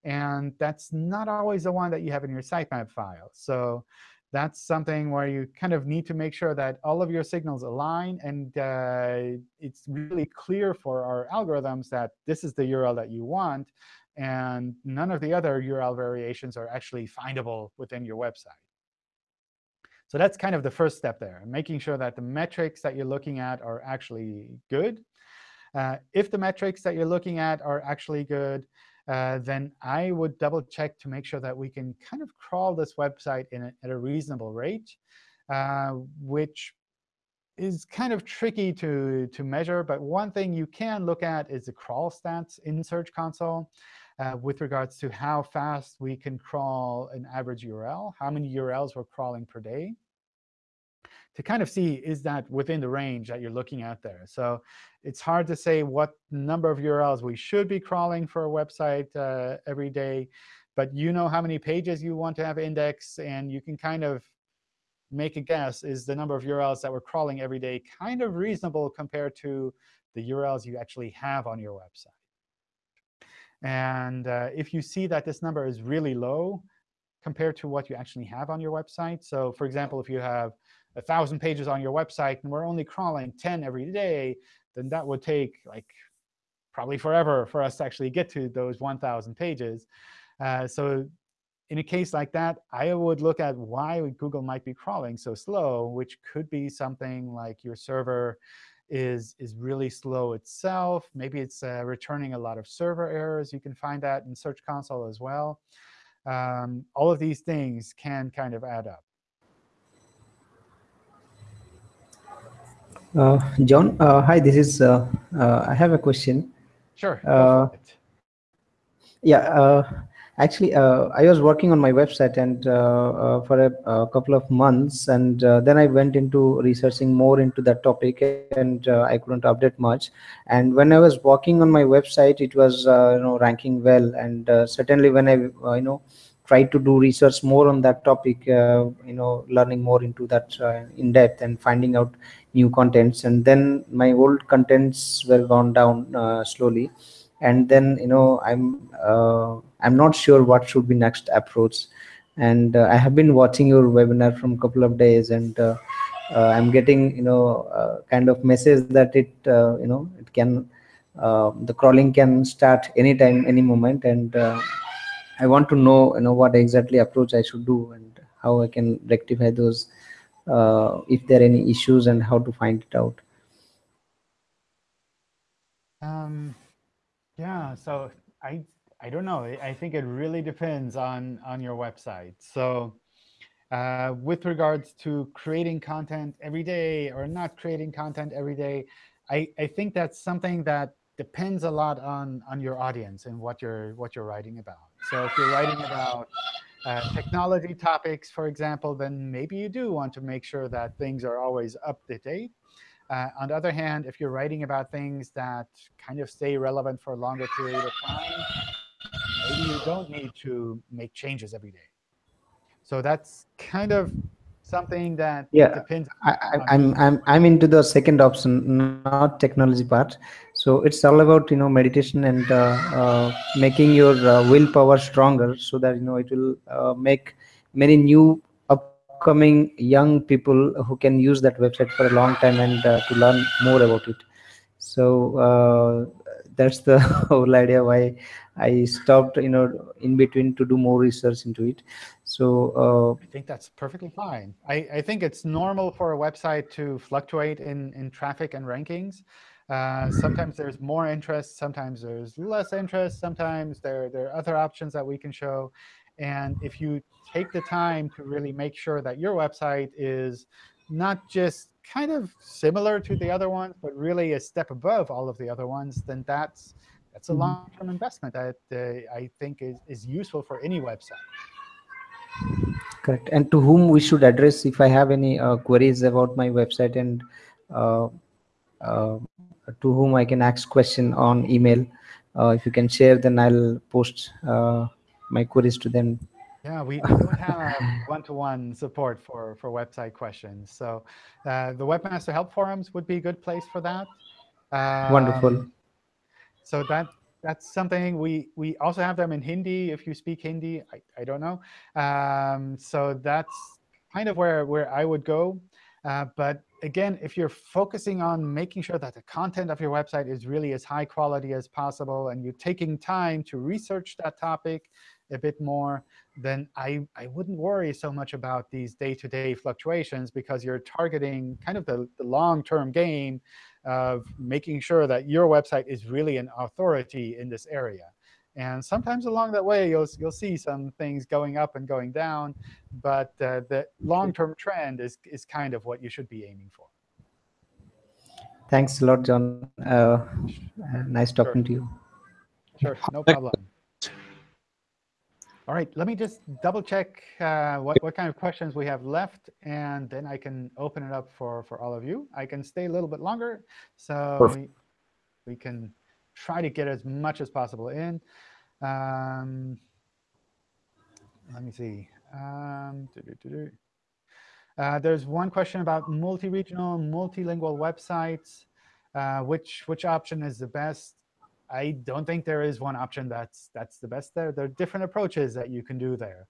S2: And that's not always the one that you have in your sitemap file. So that's something where you kind of need to make sure that all of your signals align. And uh, it's really clear for our algorithms that this is the URL that you want. And none of the other URL variations are actually findable within your website. So that's kind of the first step there, making sure that the metrics that you're looking at are actually good. Uh, if the metrics that you're looking at are actually good, uh, then I would double check to make sure that we can kind of crawl this website a, at a reasonable rate, uh, which is kind of tricky to, to measure. But one thing you can look at is the crawl stats in Search Console uh, with regards to how fast we can crawl an average URL, how many URLs we're crawling per day to kind of see is that within the range that you're looking at there. So it's hard to say what number of URLs we should be crawling for a website uh, every day. But you know how many pages you want to have indexed, and you can kind of make a guess, is the number of URLs that we're crawling every day kind of reasonable compared to the URLs you actually have on your website? And uh, if you see that this number is really low compared to what you actually have on your website, so for example, if you have 1,000 pages on your website and we're only crawling 10 every day, then that would take like probably forever for us to actually get to those 1,000 pages. Uh, so in a case like that, I would look at why Google might be crawling so slow, which could be something like your server is, is really slow itself. Maybe it's uh, returning a lot of server errors. You can find that in Search Console as well. Um, all of these things can kind of add up.
S5: Uh, John, uh, hi, this is, uh, uh I have a question.
S2: Sure.
S5: Uh, yeah, uh, actually, I was working on my website and uh, uh, for a, a, couple of months, and uh, then I went into researching more into that topic, and I couldn't update much. And when I was working on my website, it was you know ranking well, and certainly when I you know tried to do research more on that topic, you know, learning more into that in depth and finding out new contents and then my old contents were gone down uh, slowly and then you know i'm uh, i'm not sure what should be next approach and uh, i have been watching your webinar from a couple of days and uh, uh, i'm getting you know uh, kind of message that it you know it can the crawling can start anytime any moment and i want to know you know what exactly approach i should do and how i can rectify those uh, if there are any issues and how to find it out?
S2: Um, yeah, so I I don't know. I think it really depends on on your website. So uh, with regards to creating content every day or not creating content every day, I, I think that's something that depends a lot on on your audience and what you're what you're writing about. So if you're writing about uh, technology topics, for example, then maybe you do want to make sure that things are always up to date. Uh, on the other hand, if you're writing about things that kind of stay relevant for a longer period of time, maybe you don't need to make changes every day. So that's kind of something that
S5: yeah,
S2: depends.
S5: I, I'm I'm I'm into the second option, not technology part. So it's all about you know meditation and uh, uh, making your uh, willpower stronger, so that you know it will uh, make many new upcoming young people who can use that website for a long time and uh, to learn more about it. So uh, that's the [LAUGHS] whole idea why I stopped, you know, in between to do more research into it. So
S2: uh, I think that's perfectly fine. I, I think it's normal for a website to fluctuate in, in traffic and rankings. Uh, sometimes there's more interest, sometimes there's less interest, sometimes there, there are other options that we can show. And if you take the time to really make sure that your website is not just kind of similar to the other ones, but really a step above all of the other ones, then that's that's a mm-hmm. long-term investment that uh, I think is, is useful for any website.
S5: Correct. And to whom we should address if I have any uh, queries about my website and uh, uh to whom I can ask question on email. Uh, if you can share, then I'll post uh, my queries to them
S2: yeah, we, don't have one-to-one -one support for, for website questions. So uh, the Webmaster Help Forums would be a good place for that.
S5: Wonderful.
S2: Um, So that that's something we we also have them in Hindi. If you speak Hindi, I, I don't know. Um, so that's kind of where where I would go. Uh, but again, if you're focusing on making sure that the content of your website is really as high quality as possible, and you're taking time to research that topic a bit more, then I, I wouldn't worry so much about these day-to-day fluctuations because you're targeting kind of the, the long-term gain of making sure that your website is really an authority in this area. And sometimes along that way, you'll, you'll see some things going up and going down. But uh, the long-term trend is, is kind of what you should be aiming for.
S5: Thanks a lot, John. Uh, uh, nice talking to you.
S2: Sure, no problem. All right, let me just double check uh, what, what kind of questions we have left, and then I can open it up for, for all of you. I can stay a little bit longer, so we, we can try to get as much as possible in. Um, let me see. Um, doo -doo -doo uh, there's one question about multi-regional, multilingual websites. Uh, which which option is the best? I don't think there is one option that's that's the best there. There are different approaches that you can do there.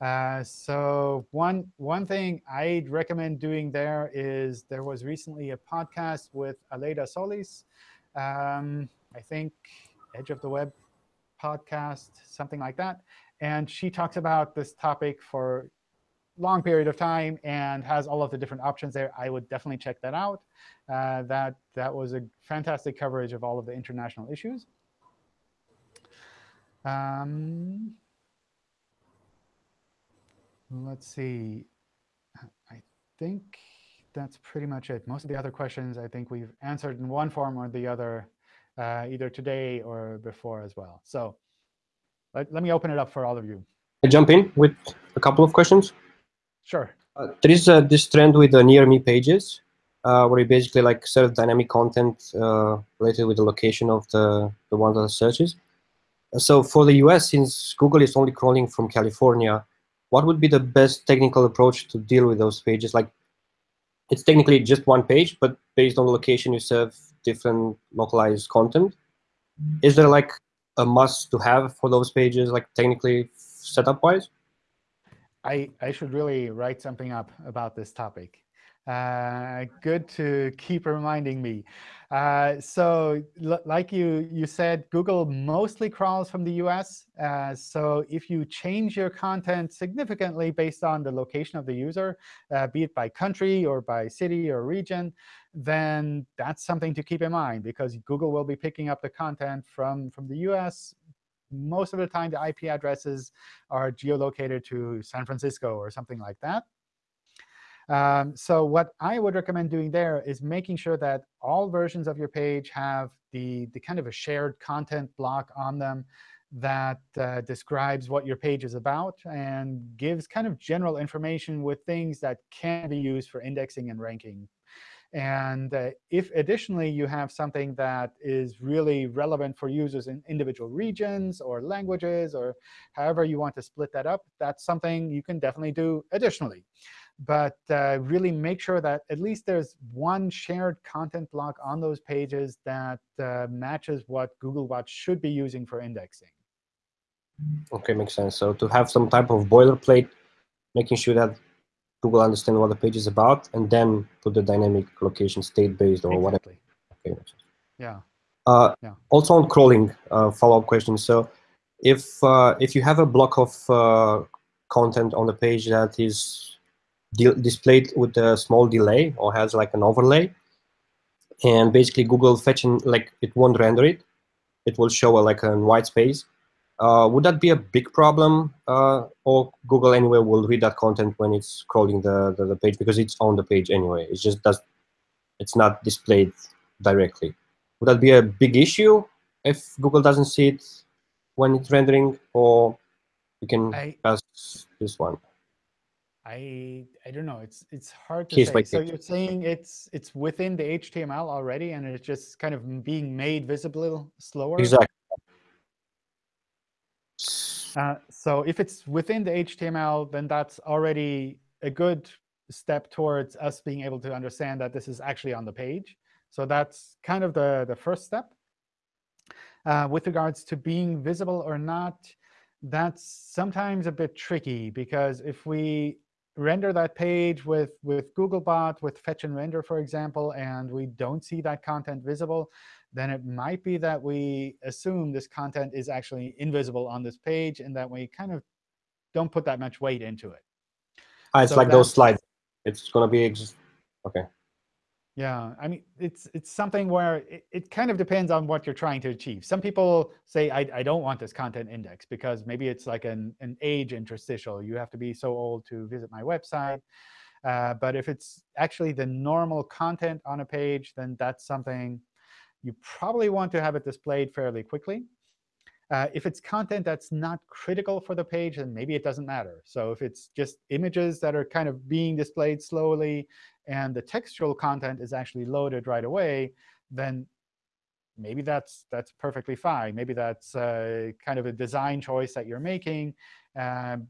S2: Uh, so one one thing I'd recommend doing there is there was recently a podcast with Aleyda Solis. Um, I think Edge of the Web podcast, something like that. And she talks about this topic for long period of time and has all of the different options there. I would definitely check that out. Uh, that, that was a fantastic coverage of all of the international issues. Um, let's see. I think that's pretty much it. Most of the other questions I think we've answered in one form or the other, uh, either today or before as well. So let, let me open it up for all of you.
S6: I jump in with a couple of questions.
S2: Sure.
S6: Uh, there is uh, this trend with the near me pages, uh, where you basically like serve dynamic content uh, related with the location of the, the one that searches. So for the US, since Google is only crawling from California, what would be the best technical approach to deal with those pages? Like, it's technically just one page, but based on the location, you serve different localized content. Is there like a must to have for those pages, like technically setup wise?
S2: I, I should really write something up about this topic. Uh, good to keep reminding me. Uh, so like you, you said, Google mostly crawls from the US. Uh, so if you change your content significantly based on the location of the user, uh, be it by country or by city or region, then that's something to keep in mind, because Google will be picking up the content from, from the US most of the time, the IP addresses are geolocated to San Francisco or something like that. Um, so what I would recommend doing there is making sure that all versions of your page have the, the kind of a shared content block on them that uh, describes what your page is about and gives kind of general information with things that can be used for indexing and ranking and uh, if additionally you have something that is really relevant for users in individual regions or languages or however you want to split that up, that's something you can definitely do additionally. But uh, really make sure that at least there's one shared content block on those pages that uh, matches what Googlebot should be using for indexing.
S6: OK, makes sense. So to have some type of boilerplate, making sure that Google understands what the page is about, and then put the dynamic location state-based or
S2: exactly.
S6: whatever. Okay.
S2: Yeah.
S6: Uh,
S2: yeah.
S6: Also on crawling, uh, follow-up question. So if uh, if you have a block of uh, content on the page that is displayed with a small delay or has like an overlay, and basically Google fetching like it won't render it, it will show a, like a white space. Uh, would that be a big problem, uh, or Google anyway will read that content when it's crawling the, the, the page because it's on the page anyway. It's just does, it's not displayed directly. Would that be a big issue if Google doesn't see it when it's rendering, or you can
S2: I,
S6: pass this one?
S2: I I don't know. It's it's hard to
S6: Case
S2: say. So
S6: case.
S2: you're saying it's it's within the HTML already, and it's just kind of being made visible slower.
S6: Exactly.
S2: Uh, so if it's within the HTML, then that's already a good step towards us being able to understand that this is actually on the page. So that's kind of the, the first step. Uh, with regards to being visible or not, that's sometimes a bit tricky, because if we render that page with, with Googlebot, with fetch and render, for example, and we don't see that content visible, then it might be that we assume this content is actually invisible on this page and that we kind of don't put that much weight into it.
S6: Ah, it's
S2: So
S6: like those slides. It's going to be OK.
S2: Yeah, I mean, it's it's something where it, it kind of depends on what you're trying to achieve. Some people say, I, I don't want this content index because maybe it's like an, an age interstitial. You have to be so old to visit my website. Uh, but if it's actually the normal content on a page, then that's something you probably want to have it displayed fairly quickly. Uh, if it's content that's not critical for the page, then maybe it doesn't matter. So if it's just images that are kind of being displayed slowly, and the textual content is actually loaded right away, then maybe that's that's perfectly fine. Maybe that's uh, kind of a design choice that you're making. Um,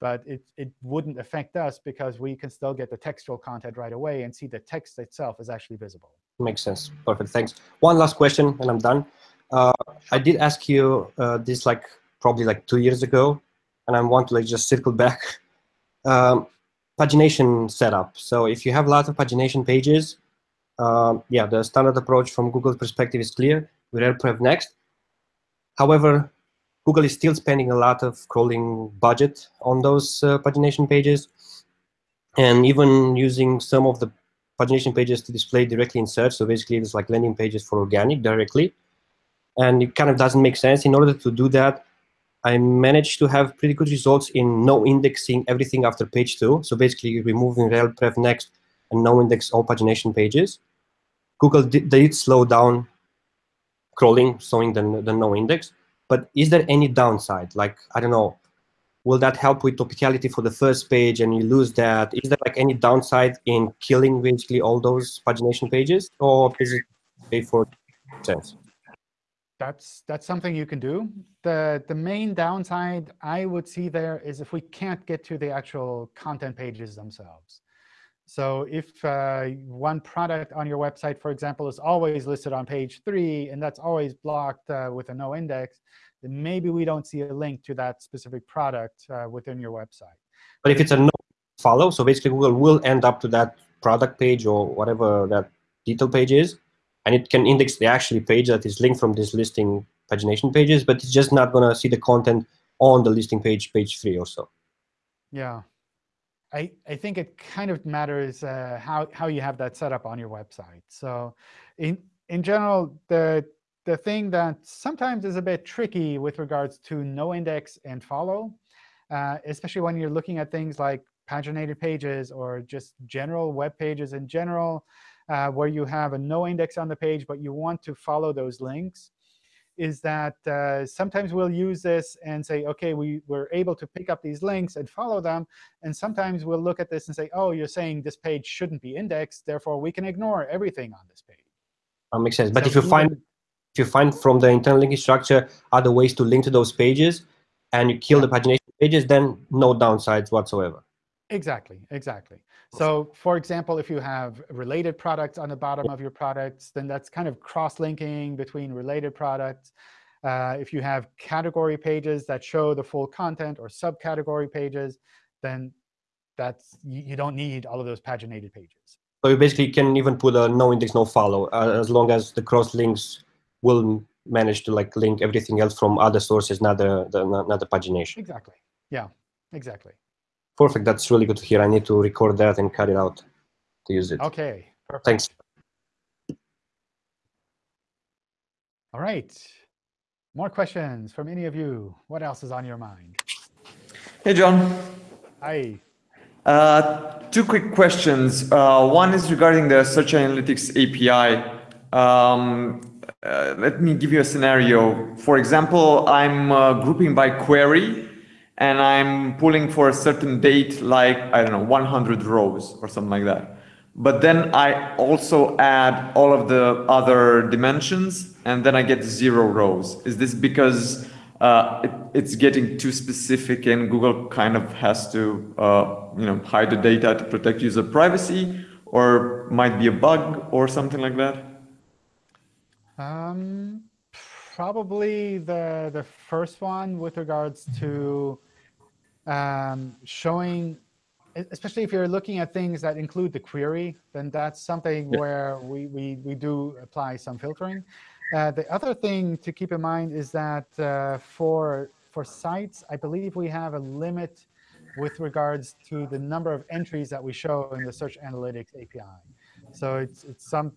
S2: but it, it wouldn't affect us because we can still get the textual content right away and see the text itself is actually visible.
S6: Makes sense. Perfect. Thanks. One last question, and I'm done. Uh, I did ask you uh, this like probably like two years ago, and I want to like just circle back. [LAUGHS] Um, pagination setup. So if you have a lot of pagination pages, um, yeah, the standard approach from Google's perspective is clear. We RelPrev next. However, Google is still spending a lot of crawling budget on those uh, pagination pages, and even using some of the pagination pages to display directly in search. So basically, it's like landing pages for organic directly. And it kind of doesn't make sense. In order to do that, I managed to have pretty good results in no indexing everything after page two. So basically removing rel prev next and no index all pagination pages. Google did, did slow down crawling, showing the, the no index. But is there any downside? Like, I don't know, will that help with topicality for the first page and you lose that? Is there like any downside in killing basically all those pagination pages? Or is it okay for sense?
S2: That's that's something you can do. The the main downside I would see there is if we can't get to the actual content pages themselves. So if uh, one product on your website, for example, is always listed on page three, and that's always blocked uh, with a no index, then maybe we don't see a link to that specific product uh, within your website.
S6: But if it's a no follow, so basically Google will end up to that product page or whatever that detail page is, and it can index the actual page that is linked from this listing pagination pages, but it's just not going to see the content on the listing page, page three or so.
S2: Yeah. I, I think it kind of matters uh, how, how you have that set up on your website. So in, in general, the, the thing that sometimes is a bit tricky with regards to no index and follow, uh, especially when you're looking at things like paginated pages or just general web pages in general, uh, where you have a no index on the page, but you want to follow those links, is that uh, sometimes we'll use this and say, OK, we, we're able to pick up these links and follow them. And sometimes we'll look at this and say, oh, you're saying this page shouldn't be indexed. Therefore, we can ignore everything on this page.
S6: That makes sense. But
S2: So
S6: if you find if you find from the internal linking structure other ways to link to those pages, and you kill the pagination pages, then no downsides whatsoever.
S2: Exactly, exactly. So for example, if you have related products on the bottom of your products, then that's kind of cross-linking between related products. Uh, if you have category pages that show the full content or subcategory pages, then that's you, you don't need all of those paginated pages.
S6: So you basically can even put a no index, no follow, uh, as long as the cross links will manage to like link everything else from other sources, not the, the not the pagination.
S2: Exactly. Yeah, exactly.
S6: Perfect. That's really good to hear. I need to record that and cut it out to use it.
S2: OK, perfect.
S6: Thanks.
S2: All right. More questions from any of you? What else is on your mind?
S7: Hey, John.
S2: Hi.
S7: Uh, two quick questions. Uh, one is regarding the Search Analytics API. Um, uh, let me give you a scenario. For example, I'm uh, grouping by query, and I'm pulling for a certain date, like, I don't know, 100 rows or something like that. But then I also add all of the other dimensions, and then I get zero rows. Is this because uh, it, it's getting too specific and Google kind of has to uh, you know, hide the data to protect user privacy? or might be a bug or something like that?
S2: Um, probably the the first one with regards to um, showing, especially if you're looking at things that include the query, then that's something
S7: Yeah.
S2: where we, we, we do apply some filtering. Uh, the other thing to keep in mind is that uh, for, for sites, I believe we have a limit with regards to the number of entries that we show in the Search Analytics API. So it's, it's some,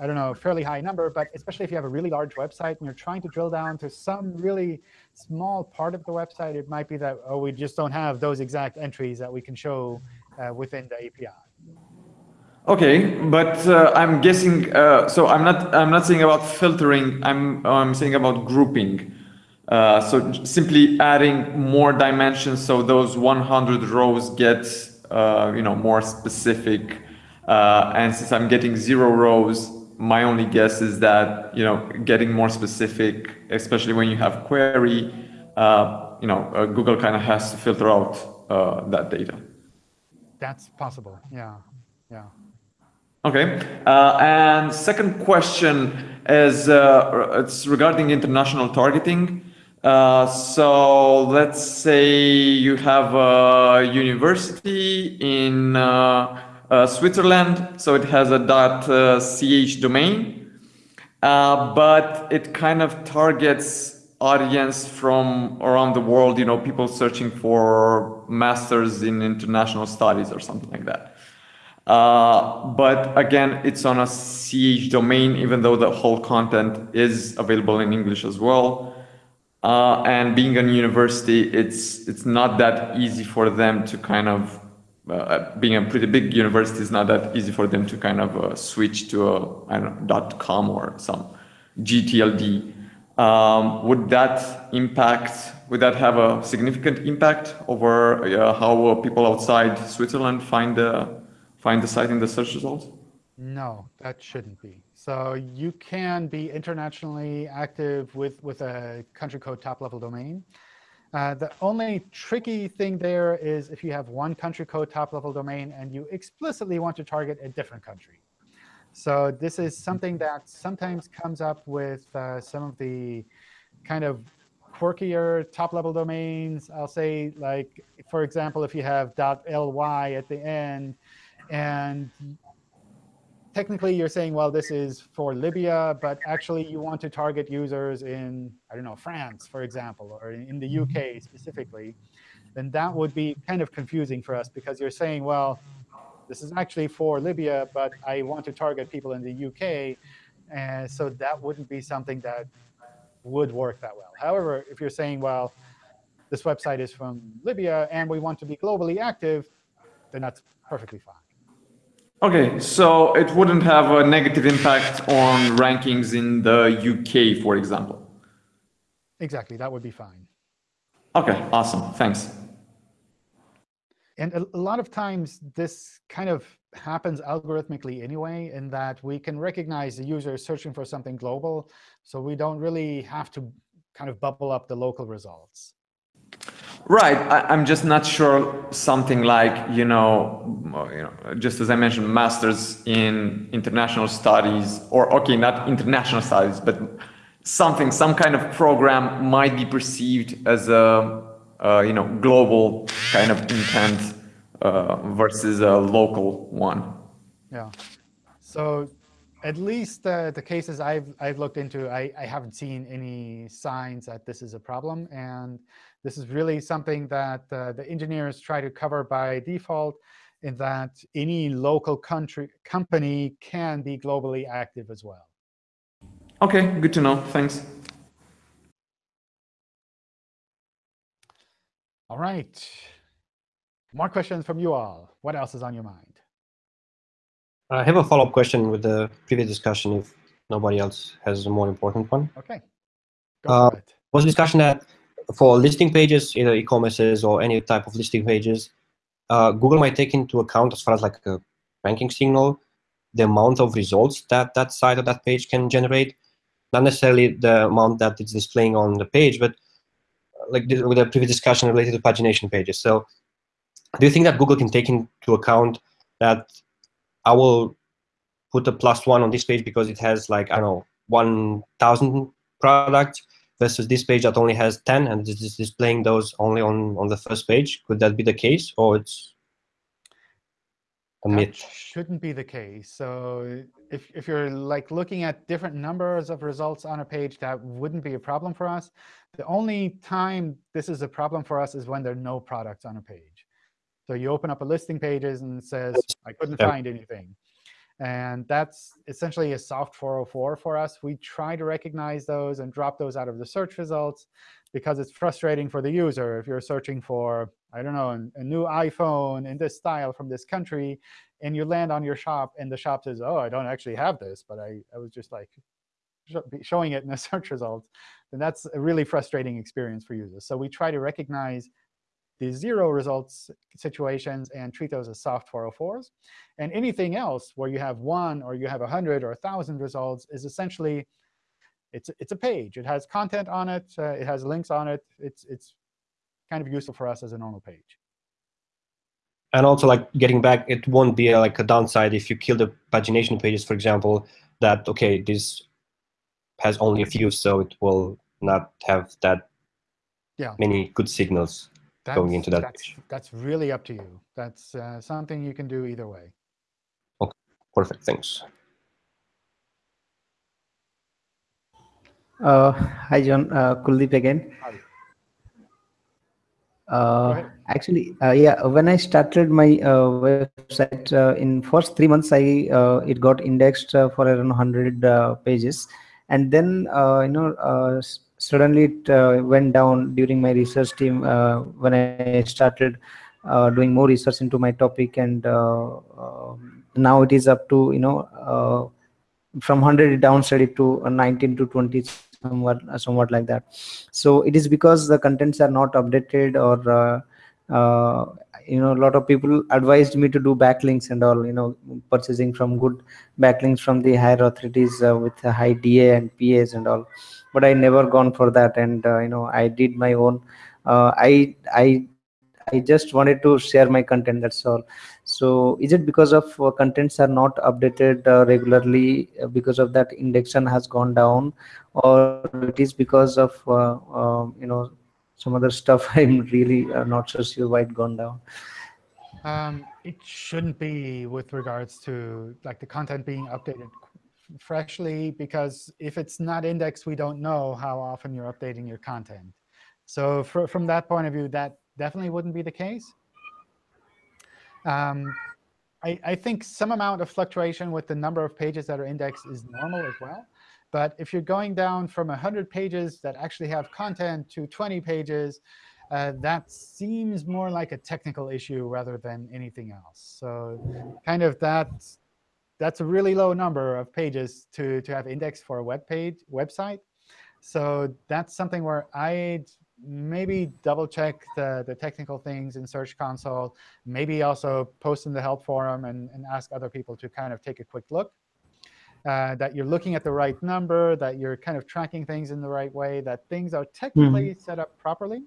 S2: I don't know, a fairly high number, but especially if you have a really large website and you're trying to drill down to some really small part of the website, it might be that, oh, we just don't have those exact entries that we can show uh, within the API.
S7: Okay, but uh, I'm guessing. Uh, so I'm not. I'm not saying about filtering. I'm. I'm saying about grouping. Uh, so simply adding more dimensions, so those 100 rows get, uh, you know, more specific. Uh, and since I'm getting zero rows, my only guess is that you know, getting more specific, especially when you have query, uh, you know, uh, Google kind of has to filter out uh, that data.
S2: That's possible. Yeah. Yeah.
S7: Okay. Uh, and second question is uh, it's regarding international targeting. Uh, so let's say you have a university in uh, uh, Switzerland, so it has a .ch domain, uh, but it kind of targets audience from around the world. You know, people searching for masters in international studies or something like that. Uh, but again, it's on a CH domain, even though the whole content is available in English as well. Uh, and being a university, it's it's not that easy for them to kind of uh, being a pretty big university is not that easy for them to kind of uh, switch to a I don't know dot com or some GTLD. Um, would that impact? Would that have a significant impact over uh, how uh, people outside Switzerland find the find the site in the search results?
S2: No, that shouldn't be. So you can be internationally active with, with a country code top level domain. Uh, the only tricky thing there is if you have one country code top level domain and you explicitly want to target a different country. So this is something that sometimes comes up with uh, some of the kind of quirkier top level domains. I'll say like, for example, if you have .ly at the end and technically you're saying, well, this is for Libya, but actually you want to target users in, I don't know, France, for example, or in the UK mm-hmm. specifically, then that would be kind of confusing for us because you're saying, well, this is actually for Libya, but I want to target people in the UK. And so that wouldn't be something that would work that well. However, if you're saying, well, this website is from Libya and we want to be globally active, then that's perfectly fine.
S7: Okay, so it wouldn't have a negative impact on rankings in the UK, for example.
S2: Exactly, that would be fine.
S7: Okay, awesome. Thanks.
S2: And a, a lot of times this kind of happens algorithmically anyway, in that we can recognize the user is searching for something global, so we don't really have to kind of bubble up the local results.
S7: Right. I, I'm just not sure something like, you know, you know, just as I mentioned, masters in international studies, or okay, not international studies, but something, some kind of program might be perceived as a, uh, you know, global kind of intent uh, versus a local one.
S2: Yeah. So at least uh, the cases I've, I've looked into, I, I haven't seen any signs that this is a problem. And this is really something that uh, the engineers try to cover by default in that any local country company can be globally active as well.
S7: Okay, good to know. Thanks.
S2: All right. More questions from you all. What else is on your mind?
S6: I have a follow-up question with the previous discussion if nobody else has a more important one.
S2: OK. Go
S6: Uh,
S2: for it.
S6: was a discussion that for listing pages, either e-commerces or any type of listing pages, uh, Google might take into account as far as like a ranking signal, the amount of results that that site or that page can generate, not necessarily the amount that it's displaying on the page, but uh, like with the previous discussion related to pagination pages. So do you think that Google can take into account that I will put a plus one on this page because it has like, I don't know, 1,000 products versus this page that only has 10 and is displaying those only on, on the first page. Could that be the case or it's a
S2: That
S6: myth?
S2: shouldn't be the case. So if, if you're like looking at different numbers of results on a page, that wouldn't be a problem for us. The only time this is a problem for us is when there are no products on a page. So you open up a listing pages and it says, I couldn't
S6: Yeah.
S2: find anything. And that's essentially a soft 404 for us. We try to recognize those and drop those out of the search results because it's frustrating for the user. If you're searching for, I don't know, a new iPhone in this style from this country, and you land on your shop, and the shop says, oh, I don't actually have this, but I, I was just like sho- showing it in the [LAUGHS] search results, then that's a really frustrating experience for users. So we try to recognize the zero results situations and treat those as soft 404s. And anything else where you have one or you have 100 or 1,000 results is essentially, it's, it's a page. It has content on it. Uh, it has links on it. It's, it's kind of useful for us as a normal page.
S6: And also, like getting back, it won't be like a downside if you kill the pagination pages, for example, that, OK, this has only a few, so it will not have that
S2: Yeah.
S6: many good signals.
S2: That's,
S6: Going into that
S2: that's,
S6: page.
S2: that's really up to you. That's uh, something you can do either way.
S6: Okay, perfect, thanks.
S5: Uh, hi, John. Uh, Kuldeep again.
S2: Hi.
S5: Uh, actually, uh, yeah, when I started my uh, website uh, in first three months, I uh, it got indexed uh, for around 100 uh, pages, and then uh, you know uh, s- suddenly it uh, went down during my research team uh, when I started uh, doing more research into my topic, and uh, um now it is up to you know uh, from 100 it downside to uh, 19 to 20 somewhat somewhat like that. So it is because the contents are not updated or uh, you know a lot of people advised me to do backlinks and all you know purchasing from good backlinks from the higher authorities with high da and pas and all but i never gone for that. And uh, you know i did my own uh, i i i just wanted to share my content that's all. So is it because of uh, contents are not updated uh, regularly uh, because of that indexation has gone down? Or it is because of um, you know some other stuff? [LAUGHS] I'm really not so sure why it gone down.
S2: Um, it shouldn't be with regards to like the content being updated freshly, because if it's not indexed, we don't know how often you're updating your content. So fr from that point of view, that definitely wouldn't be the case. Um, I, I think some amount of fluctuation with the number of pages that are indexed is normal as well. But if you're going down from 100 pages that actually have content to 20 pages, uh, that seems more like a technical issue rather than anything else. So kind of that, that's a really low number of pages to, to have indexed for a web page website. So that's something where I'd maybe double check the, the technical things in Search Console, maybe also post in the help forum and, and ask other people to kind of take a quick look. Uh, that you're looking at the right number, that you're kind of tracking things in the right way, that things are technically set up properly.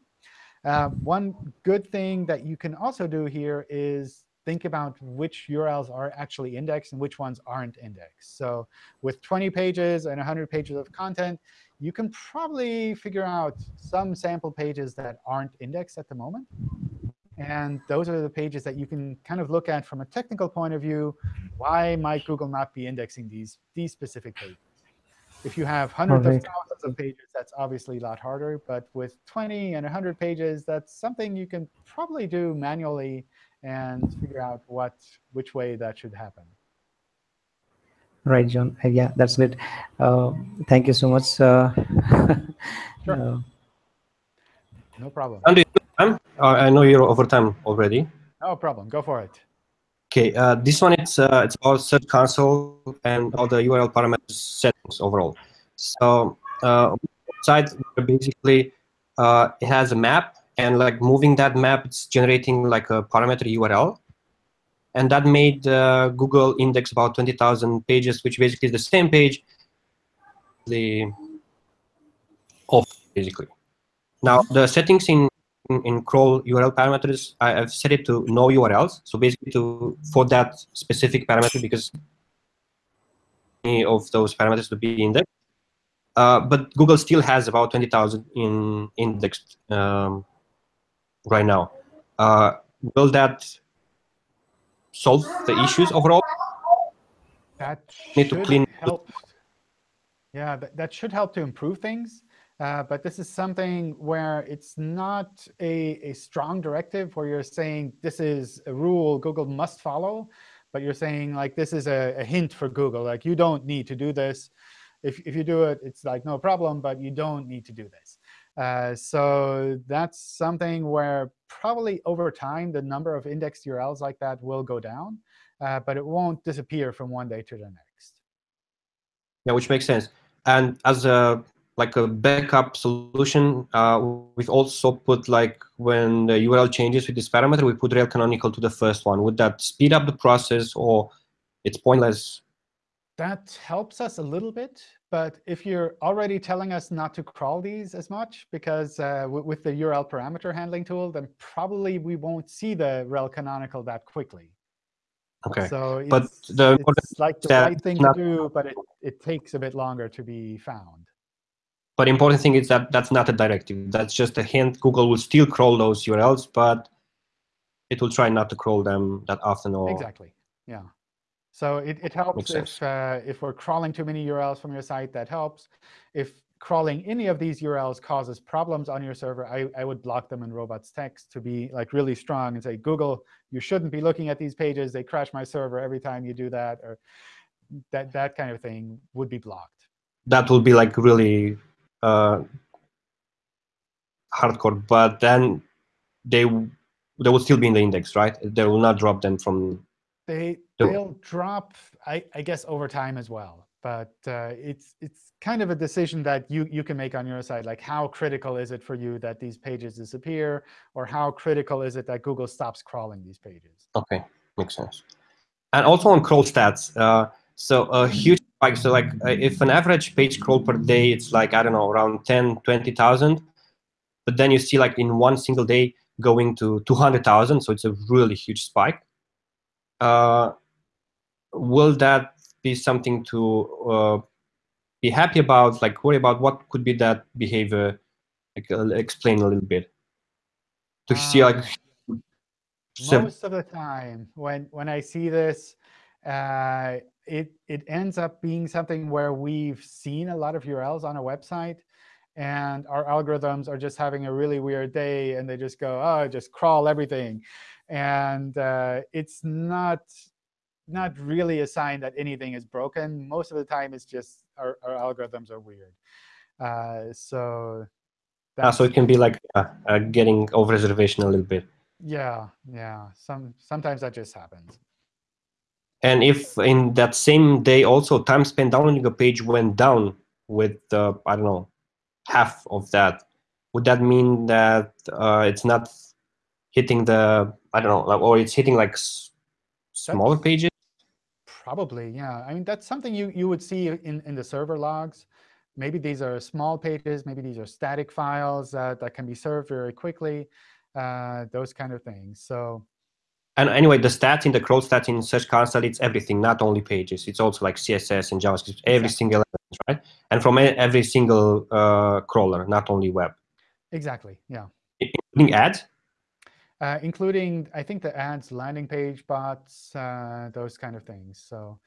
S2: Uh, one good thing that you can also do here is think about which URLs are actually indexed and which ones aren't indexed. So with 20 pages and 100 pages of content, you can probably figure out some sample pages that aren't indexed at the moment. And those are the pages that you can kind of look at from a technical point of view. Why might Google not be indexing these, these specific pages? If you have hundreds of thousands of pages, that's obviously a lot harder. But with 20 and 100 pages, that's something you can probably do manually and figure out what which way that should happen.
S5: right john Uh, yeah that's it uh, thank you so much uh, [LAUGHS]
S2: Sure.
S5: uh,
S2: No problem.
S6: Andy, time? Uh, I know you're over time already.
S2: No problem. Go for it.
S6: Okay, uh, this one it's uh, it's about Search Console and all the URL parameters settings overall. So uh, site basically uh, it has a map, and like moving that map, it's generating like a parameter URL, and that made uh, Google index about twenty thousand pages, which basically is the same page. The off basically. Now the settings in in, in crawl URL parameters, I, have set it to no URLs. So basically, to for that specific parameter, because any of those parameters to be indexed. Uh, but Google still has about 20,000 in indexed um, right now. Uh, will that solve the issues overall?
S2: That
S6: Need to clean-
S2: help. Yeah, that, that should help to improve things. Uh, but this is something where it's not a, a strong directive where you're saying this is a rule Google must follow, but you're saying like this is a, a hint for Google. Like you don't need to do this. If, if you do it, it's like no problem, but you don't need to do this. Uh, so that's something where probably over time, the number of indexed URLs like that will go down, uh, but it won't disappear from one day to the next.
S6: Yeah, which makes sense. And as a like a backup solution, uh, we've also put like when the URL changes with this parameter, we put rel canonical to the first one. Would that speed up the process, or it's pointless?
S2: That helps us a little bit. But if you're already telling us not to crawl these as much, because uh, with the URL parameter handling tool, then probably we won't see the rel canonical that quickly.
S6: Okay.
S2: So
S6: But
S2: it's,
S6: the
S2: it's like the right thing to do, but it, it takes a bit longer to be found.
S6: But the important thing is that that's not a directive. That's just a hint. Google will still crawl those URLs, but it will try not to crawl them that often. Or
S2: Exactly. Yeah. So it, it helps if, uh, if we're crawling too many URLs from your site, that helps. If crawling any of these URLs causes problems on your server, I, I would block them in robots text to be like really strong and say, Google, you shouldn't be looking at these pages. They crash my server every time you do that. Or that, that kind of thing would be blocked.
S6: that would be like really uh, hardcore. But then they they will still be in the index, right? They will not drop them from.
S2: They, they'll drop, I, I guess, over time as well. But uh, it's, it's kind of a decision that you, you can make on your side. Like, how critical is it for you that these pages disappear? Or how critical is it that Google stops crawling these pages?
S6: Okay, makes sense. And also on crawl stats. Uh, so a huge spike. So like uh, if an average page crawl per day, it's like, I don't know, around 10, 20,000. But then you see like in one single day going to 200,000. So it's a really huge spike. Uh, will that be something to uh, be happy about, like worry about what could be that behavior? Like, uh, explain a little bit. To see like
S2: Um, Most of the time, when, when I see this, uh, it, it ends up being something where we've seen a lot of URLs on a website, and our algorithms are just having a really weird day, and they just go, oh, just crawl everything. And uh, it's not, not really a sign that anything is broken. Most of the time, it's just our, our algorithms are weird. Uh, so
S6: Ah, so it can be like uh, uh, getting over reservation a little bit.
S2: yeah, yeah. Some sometimes that just happens.
S6: And if in that same day also time spent downloading a page went down with uh, I don't know half of that, would that mean that uh, it's not hitting the I don't know, like, or it's hitting like s- smaller
S2: That's-
S6: pages?
S2: Probably, yeah. I mean, that's something you, you would see in, in the server logs. Maybe these are small pages. Maybe these are static files uh, that can be served very quickly, uh, those kind of things. So
S6: And anyway, the stats in the crawl stats in Search Console, it's everything, not only pages. It's also like CSS and JavaScript, every
S2: Exactly.
S6: single element, right? And from every single uh, crawler, not only web,
S2: exactly, yeah.
S6: including ads.
S2: Uh, including, I think, the ads, landing page bots, uh, those kind of things. So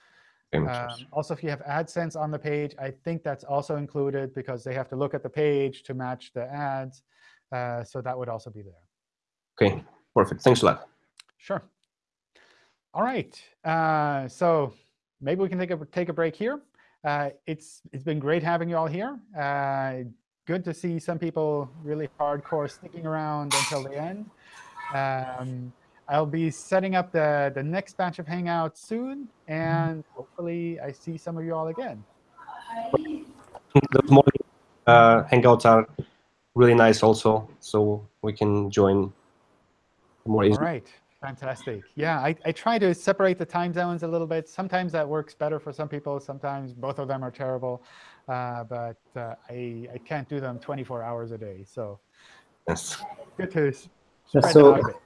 S6: Okay, makes sense.
S2: um, also, if you have AdSense on the page, I think that's also included because they have to look at the page to match the ads. Uh, so that would also be there.
S6: Okay, perfect. Thanks a lot.
S2: Sure. All right. Uh, so maybe we can take a take a break here. Uh, it's it's been great having you all here. Uh, good to see some people really hardcore sticking around until the end. Um, I'll be setting up the the next batch of Hangouts soon, and hopefully I see some of you all again.
S6: Those morning uh, hangouts are really nice also, so we can join more easily.
S2: right. Fantastic. Yeah, I, I try to separate the time zones a little bit. Sometimes that works better for some people. Sometimes both of them are terrible. Uh, but uh, I, I can't do them 24 hours a day. So
S6: Yes.
S2: Good to
S5: That's so-
S2: that out a bit.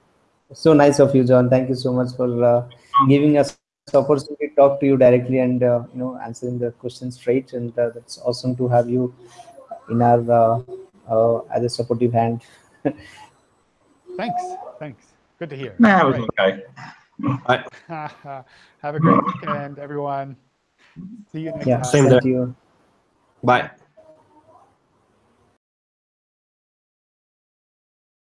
S5: So nice of you, John. Thank you so much for uh, giving us the opportunity to talk to you directly and uh, you know answering the questions straight. And uh, that's awesome to have you in our uh, uh, as a supportive hand. [LAUGHS]
S2: Thanks. Thanks. Good to hear.
S4: Nah, it was
S2: Great.
S4: okay. [LAUGHS]
S2: Have a great weekend, everyone. See you next
S5: Yeah,
S2: time.
S6: Same
S5: thank
S6: there.
S5: you.
S6: Bye.